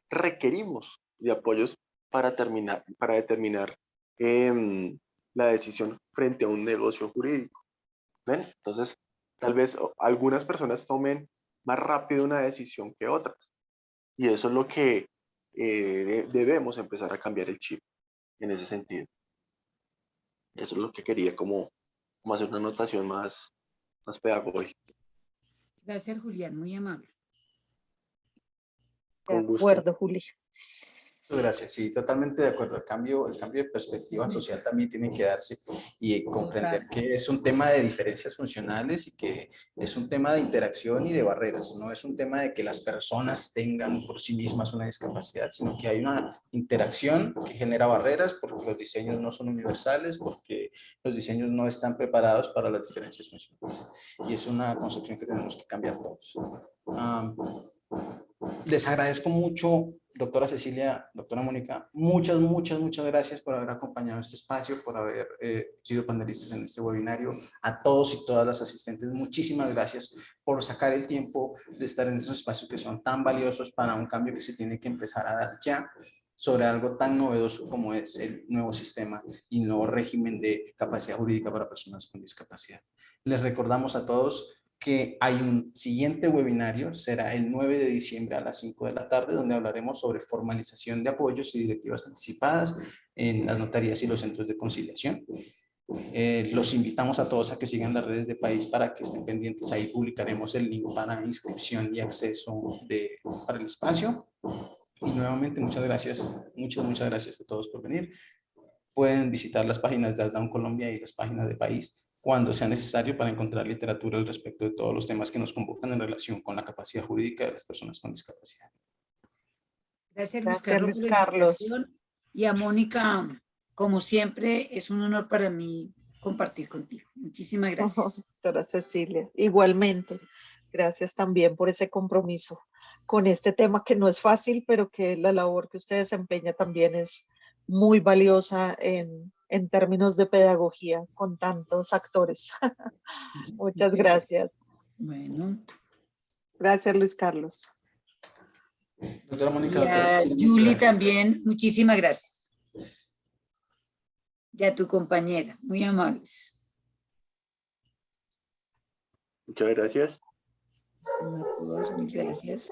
requerimos de apoyos para, terminar, para determinar em, la decisión frente a un negocio jurídico. ¿Ven? Entonces, tal vez algunas personas tomen más rápido una decisión que otras. Y eso es lo que eh, debemos empezar a cambiar el chip en ese sentido. Eso es lo que quería como, como hacer una anotación más, más pedagógica. Gracias, Julián, muy amable. De acuerdo, Juli. Gracias, sí, totalmente de acuerdo. El cambio, el cambio de perspectiva social también tiene que darse y comprender que es un tema de diferencias funcionales y que es un tema de interacción y de barreras. No es un tema de que las personas tengan por sí mismas una discapacidad, sino que hay una interacción que genera barreras porque los diseños no son universales, porque los diseños no están preparados para las diferencias funcionales. Y es una concepción que tenemos que cambiar todos. Les agradezco mucho doctora Cecilia, doctora Mónica, muchas, muchas, muchas gracias por haber acompañado este espacio, por haber eh, sido panelistas en este webinario. A todos y todas las asistentes, muchísimas gracias por sacar el tiempo de estar en esos espacios que son tan valiosos para un cambio que se tiene que empezar a dar ya sobre algo tan novedoso como es el nuevo sistema y nuevo régimen de capacidad jurídica para personas con discapacidad. Les recordamos a todos que hay un siguiente webinario, será el 9 de diciembre a las 5 de la tarde, donde hablaremos sobre formalización de apoyos y directivas anticipadas en las notarías y los centros de conciliación. Eh, los invitamos a todos a que sigan las redes de país para que estén pendientes. Ahí publicaremos el link para inscripción y acceso de, para el espacio. Y nuevamente muchas gracias, muchas, muchas gracias a todos por venir. Pueden visitar las páginas de Aldown Colombia y las páginas de país cuando sea necesario para encontrar literatura al respecto de todos los temas que nos convocan en relación con la capacidad jurídica de las personas con discapacidad. Gracias, Luis, Carlos, Y a Mónica, como siempre, es un honor para mí compartir contigo. Muchísimas gracias. doctora Cecilia, igualmente. Gracias también por ese compromiso con este tema que no es fácil, pero que la labor que usted desempeña también es muy valiosa en, en términos de pedagogía con tantos actores. Muchas gracias. Bueno. Gracias, Luis Carlos. Doctora Mónica. Julie también, muchísimas gracias. Ya tu compañera, muy amables. Muchas gracias. Muchas gracias.